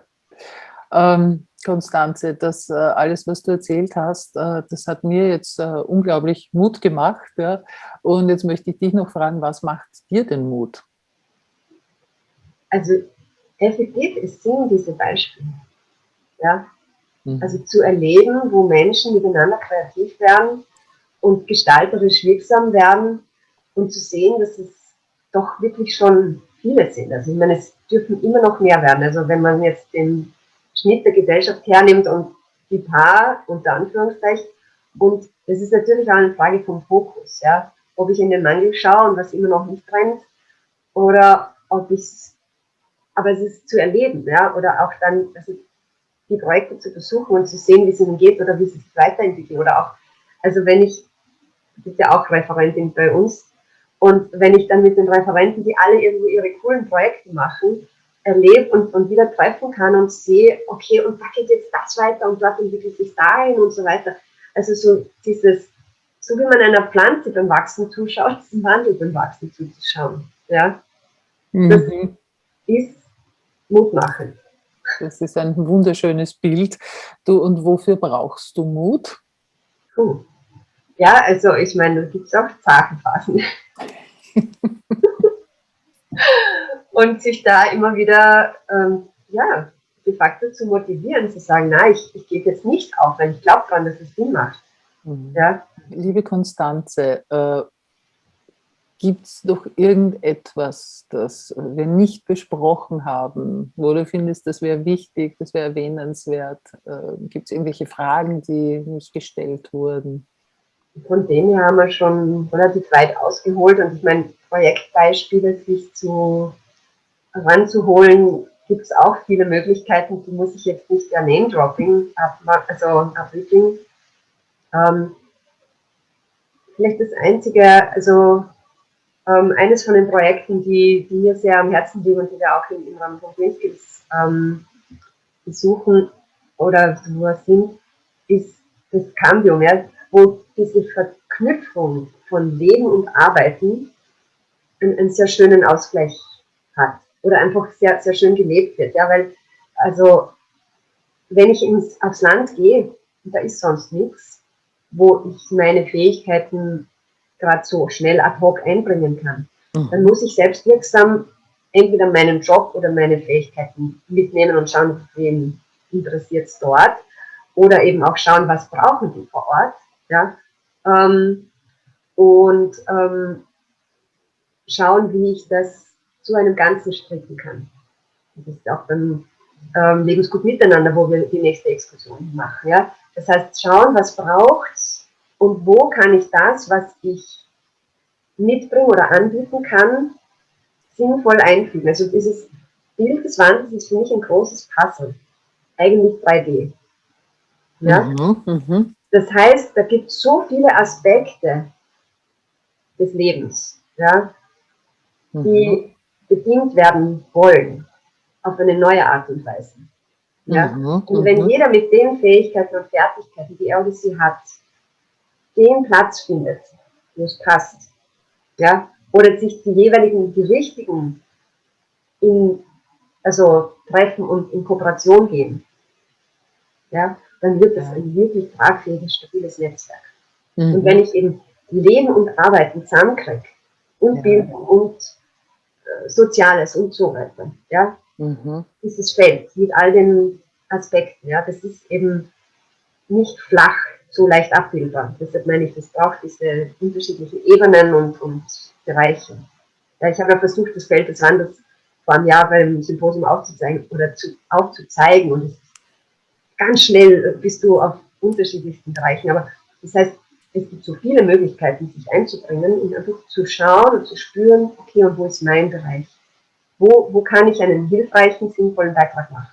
Ähm, Konstanze, das äh, alles, was du erzählt hast, äh, das hat mir jetzt äh, unglaublich Mut gemacht. Ja? Und jetzt möchte ich dich noch fragen, was macht dir denn Mut? Also effektiv ist sind diese Beispiele. Ja? Mhm. Also zu erleben, wo Menschen miteinander kreativ werden, und gestalterisch wirksam werden und zu sehen, dass es doch wirklich schon viele sind. Also ich meine, es dürfen immer noch mehr werden. Also wenn man jetzt den Schnitt der Gesellschaft hernimmt und die Paar unter Anführungszeichen, und das ist natürlich auch eine Frage vom Fokus, ja. Ob ich in den Mangel schaue und was immer noch nicht brennt, oder ob ich aber es ist zu erleben, ja, oder auch dann also die Projekte zu versuchen und zu sehen, wie es ihnen geht oder wie sie sich weiterentwickeln, oder auch, also wenn ich die ist ja auch Referentin bei uns. Und wenn ich dann mit den Referenten, die alle irgendwo ihre coolen Projekte machen, erlebe und, und wieder treffen kann und sehe, okay, und da geht jetzt das weiter und dort entwickelt sich dahin und so weiter. Also so dieses, so wie man einer Pflanze beim Wachsen zuschaut, diesem Wandel beim Wachsen zuzuschauen. Ja? Mhm. Das ist mutmachend. Das ist ein wunderschönes Bild. Du, und wofür brauchst du Mut? Puh. Ja, also ich meine, da gibt es auch Zagenphasen. Und sich da immer wieder, ähm, ja, de facto zu motivieren, zu sagen, nein, ich, ich gebe jetzt nicht auf, weil ich glaube daran, dass es Sinn macht. Mhm. Ja? Liebe Konstanze, äh, gibt es doch irgendetwas, das wir nicht besprochen haben, wo du findest, das wäre wichtig, das wäre erwähnenswert? Äh, gibt es irgendwelche Fragen, die nicht gestellt wurden? Von dem her haben wir schon relativ weit ausgeholt und ich meine, Projektbeispiele sich zu ranzuholen, gibt es auch viele Möglichkeiten, die muss ich jetzt nicht der Name-Dropping, also abwickeln. Ähm, vielleicht das Einzige, also ähm, eines von den Projekten, die, die, mir sehr am Herzen liegen und die wir auch im Rahmen von ähm, besuchen oder wo sind, ist das Cambium. Ja? Wo diese Verknüpfung von Leben und Arbeiten einen, einen, sehr schönen Ausgleich hat oder einfach sehr, sehr schön gelebt wird. Ja, weil, also, wenn ich ins, aufs Land gehe, da ist sonst nichts, wo ich meine Fähigkeiten gerade so schnell ad hoc einbringen kann, mhm. dann muss ich selbstwirksam entweder meinen Job oder meine Fähigkeiten mitnehmen und schauen, wen interessiert es dort oder eben auch schauen, was brauchen die vor Ort ja? Ähm, und ähm, schauen, wie ich das zu einem Ganzen stricken kann. Das ist auch beim ähm, Lebensgut Miteinander, wo wir die nächste Exkursion machen. Ja? Das heißt, schauen, was braucht und wo kann ich das, was ich mitbringen oder anbieten kann, sinnvoll einfügen. Also dieses Bild des Wandels ist für mich ein großes Puzzle. Eigentlich 3D. Ja? Mhm, mh. Das heißt, da gibt es so viele Aspekte des Lebens, ja, die mhm. bedient werden wollen auf eine neue Art und Weise. Ja? Mhm, und wenn mhm. jeder mit den Fähigkeiten und Fertigkeiten, die er oder sie hat, den Platz findet, wo es passt, ja, oder sich die jeweiligen, die richtigen in, also treffen und in Kooperation gehen, ja, dann wird das ein wirklich tragfähiges, stabiles Netzwerk. Mhm. Und wenn ich eben Leben und Arbeiten zusammenkriege und ja. Bildung und äh, Soziales und so weiter, ja, mhm. dieses Feld mit all den Aspekten, ja, das ist eben nicht flach so leicht abbildbar. Deshalb meine ich, das braucht diese unterschiedlichen Ebenen und, und Bereiche. Ja, ich habe ja versucht, das Feld des Wandels vor einem Jahr beim Symposium aufzuzeigen oder zu, aufzuzeigen und ganz schnell bist du auf unterschiedlichsten Bereichen. Aber das heißt, es gibt so viele Möglichkeiten, sich einzubringen und einfach zu schauen und zu spüren, okay, und wo ist mein Bereich? Wo, wo kann ich einen hilfreichen, sinnvollen Beitrag machen?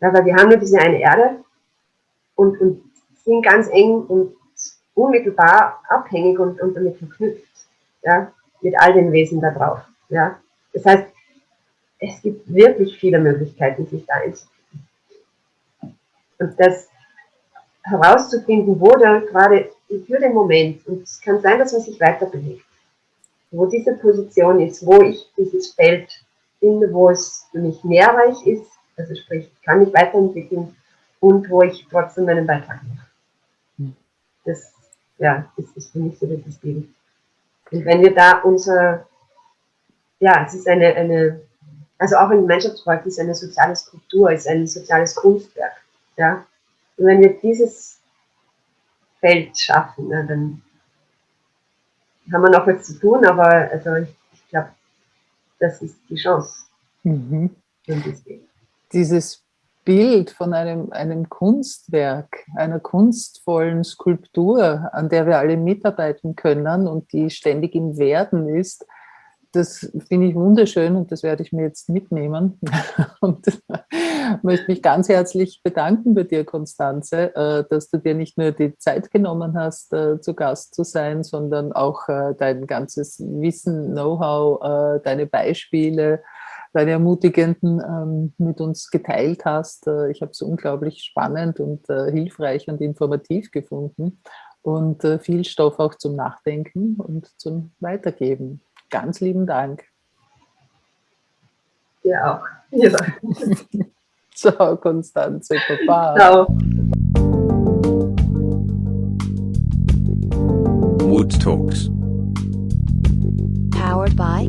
Ja, weil wir haben nur diese eine Erde und, und sind ganz eng und unmittelbar abhängig und, und damit verknüpft, ja, mit all den Wesen da drauf. Ja. Das heißt, es gibt wirklich viele Möglichkeiten, sich da einzubringen. Und das herauszufinden, wo da gerade für den Moment, und es kann sein, dass man sich weiter bewegt, wo diese Position ist, wo ich dieses Feld finde, wo es für mich nährreich ist, also sprich, ich kann mich weiterentwickeln und wo ich trotzdem meinen Beitrag mache. Hm. Das, ja, das ist für mich so das Bild. Und wenn wir da unser, ja, es ist eine, eine also auch ein Gemeinschaftsprojekt ist eine soziale Struktur, ist ein soziales Kunstwerk. Ja? Und wenn wir dieses Feld schaffen, ne, dann haben wir noch was zu tun, aber also ich, ich glaube, das ist die Chance. Mhm. Dieses Bild von einem, einem Kunstwerk, einer kunstvollen Skulptur, an der wir alle mitarbeiten können und die ständig im Werden ist, das finde ich wunderschön und das werde ich mir jetzt mitnehmen. Und möchte mich ganz herzlich bedanken bei dir, Konstanze, äh, dass du dir nicht nur die Zeit genommen hast, äh, zu Gast zu sein, sondern auch äh, dein ganzes Wissen, Know-how, deine Beispiele, deine ermutigenden ähm, mit uns geteilt hast. Ich habe es unglaublich spannend und hilfreich und informativ gefunden und viel Stoff auch zum Nachdenken und zum Weitergeben. Ganz lieben Dank. Ja auch. Ja. Ciao, Konstanze. Baba. Ciao. Mood Talks. Powered by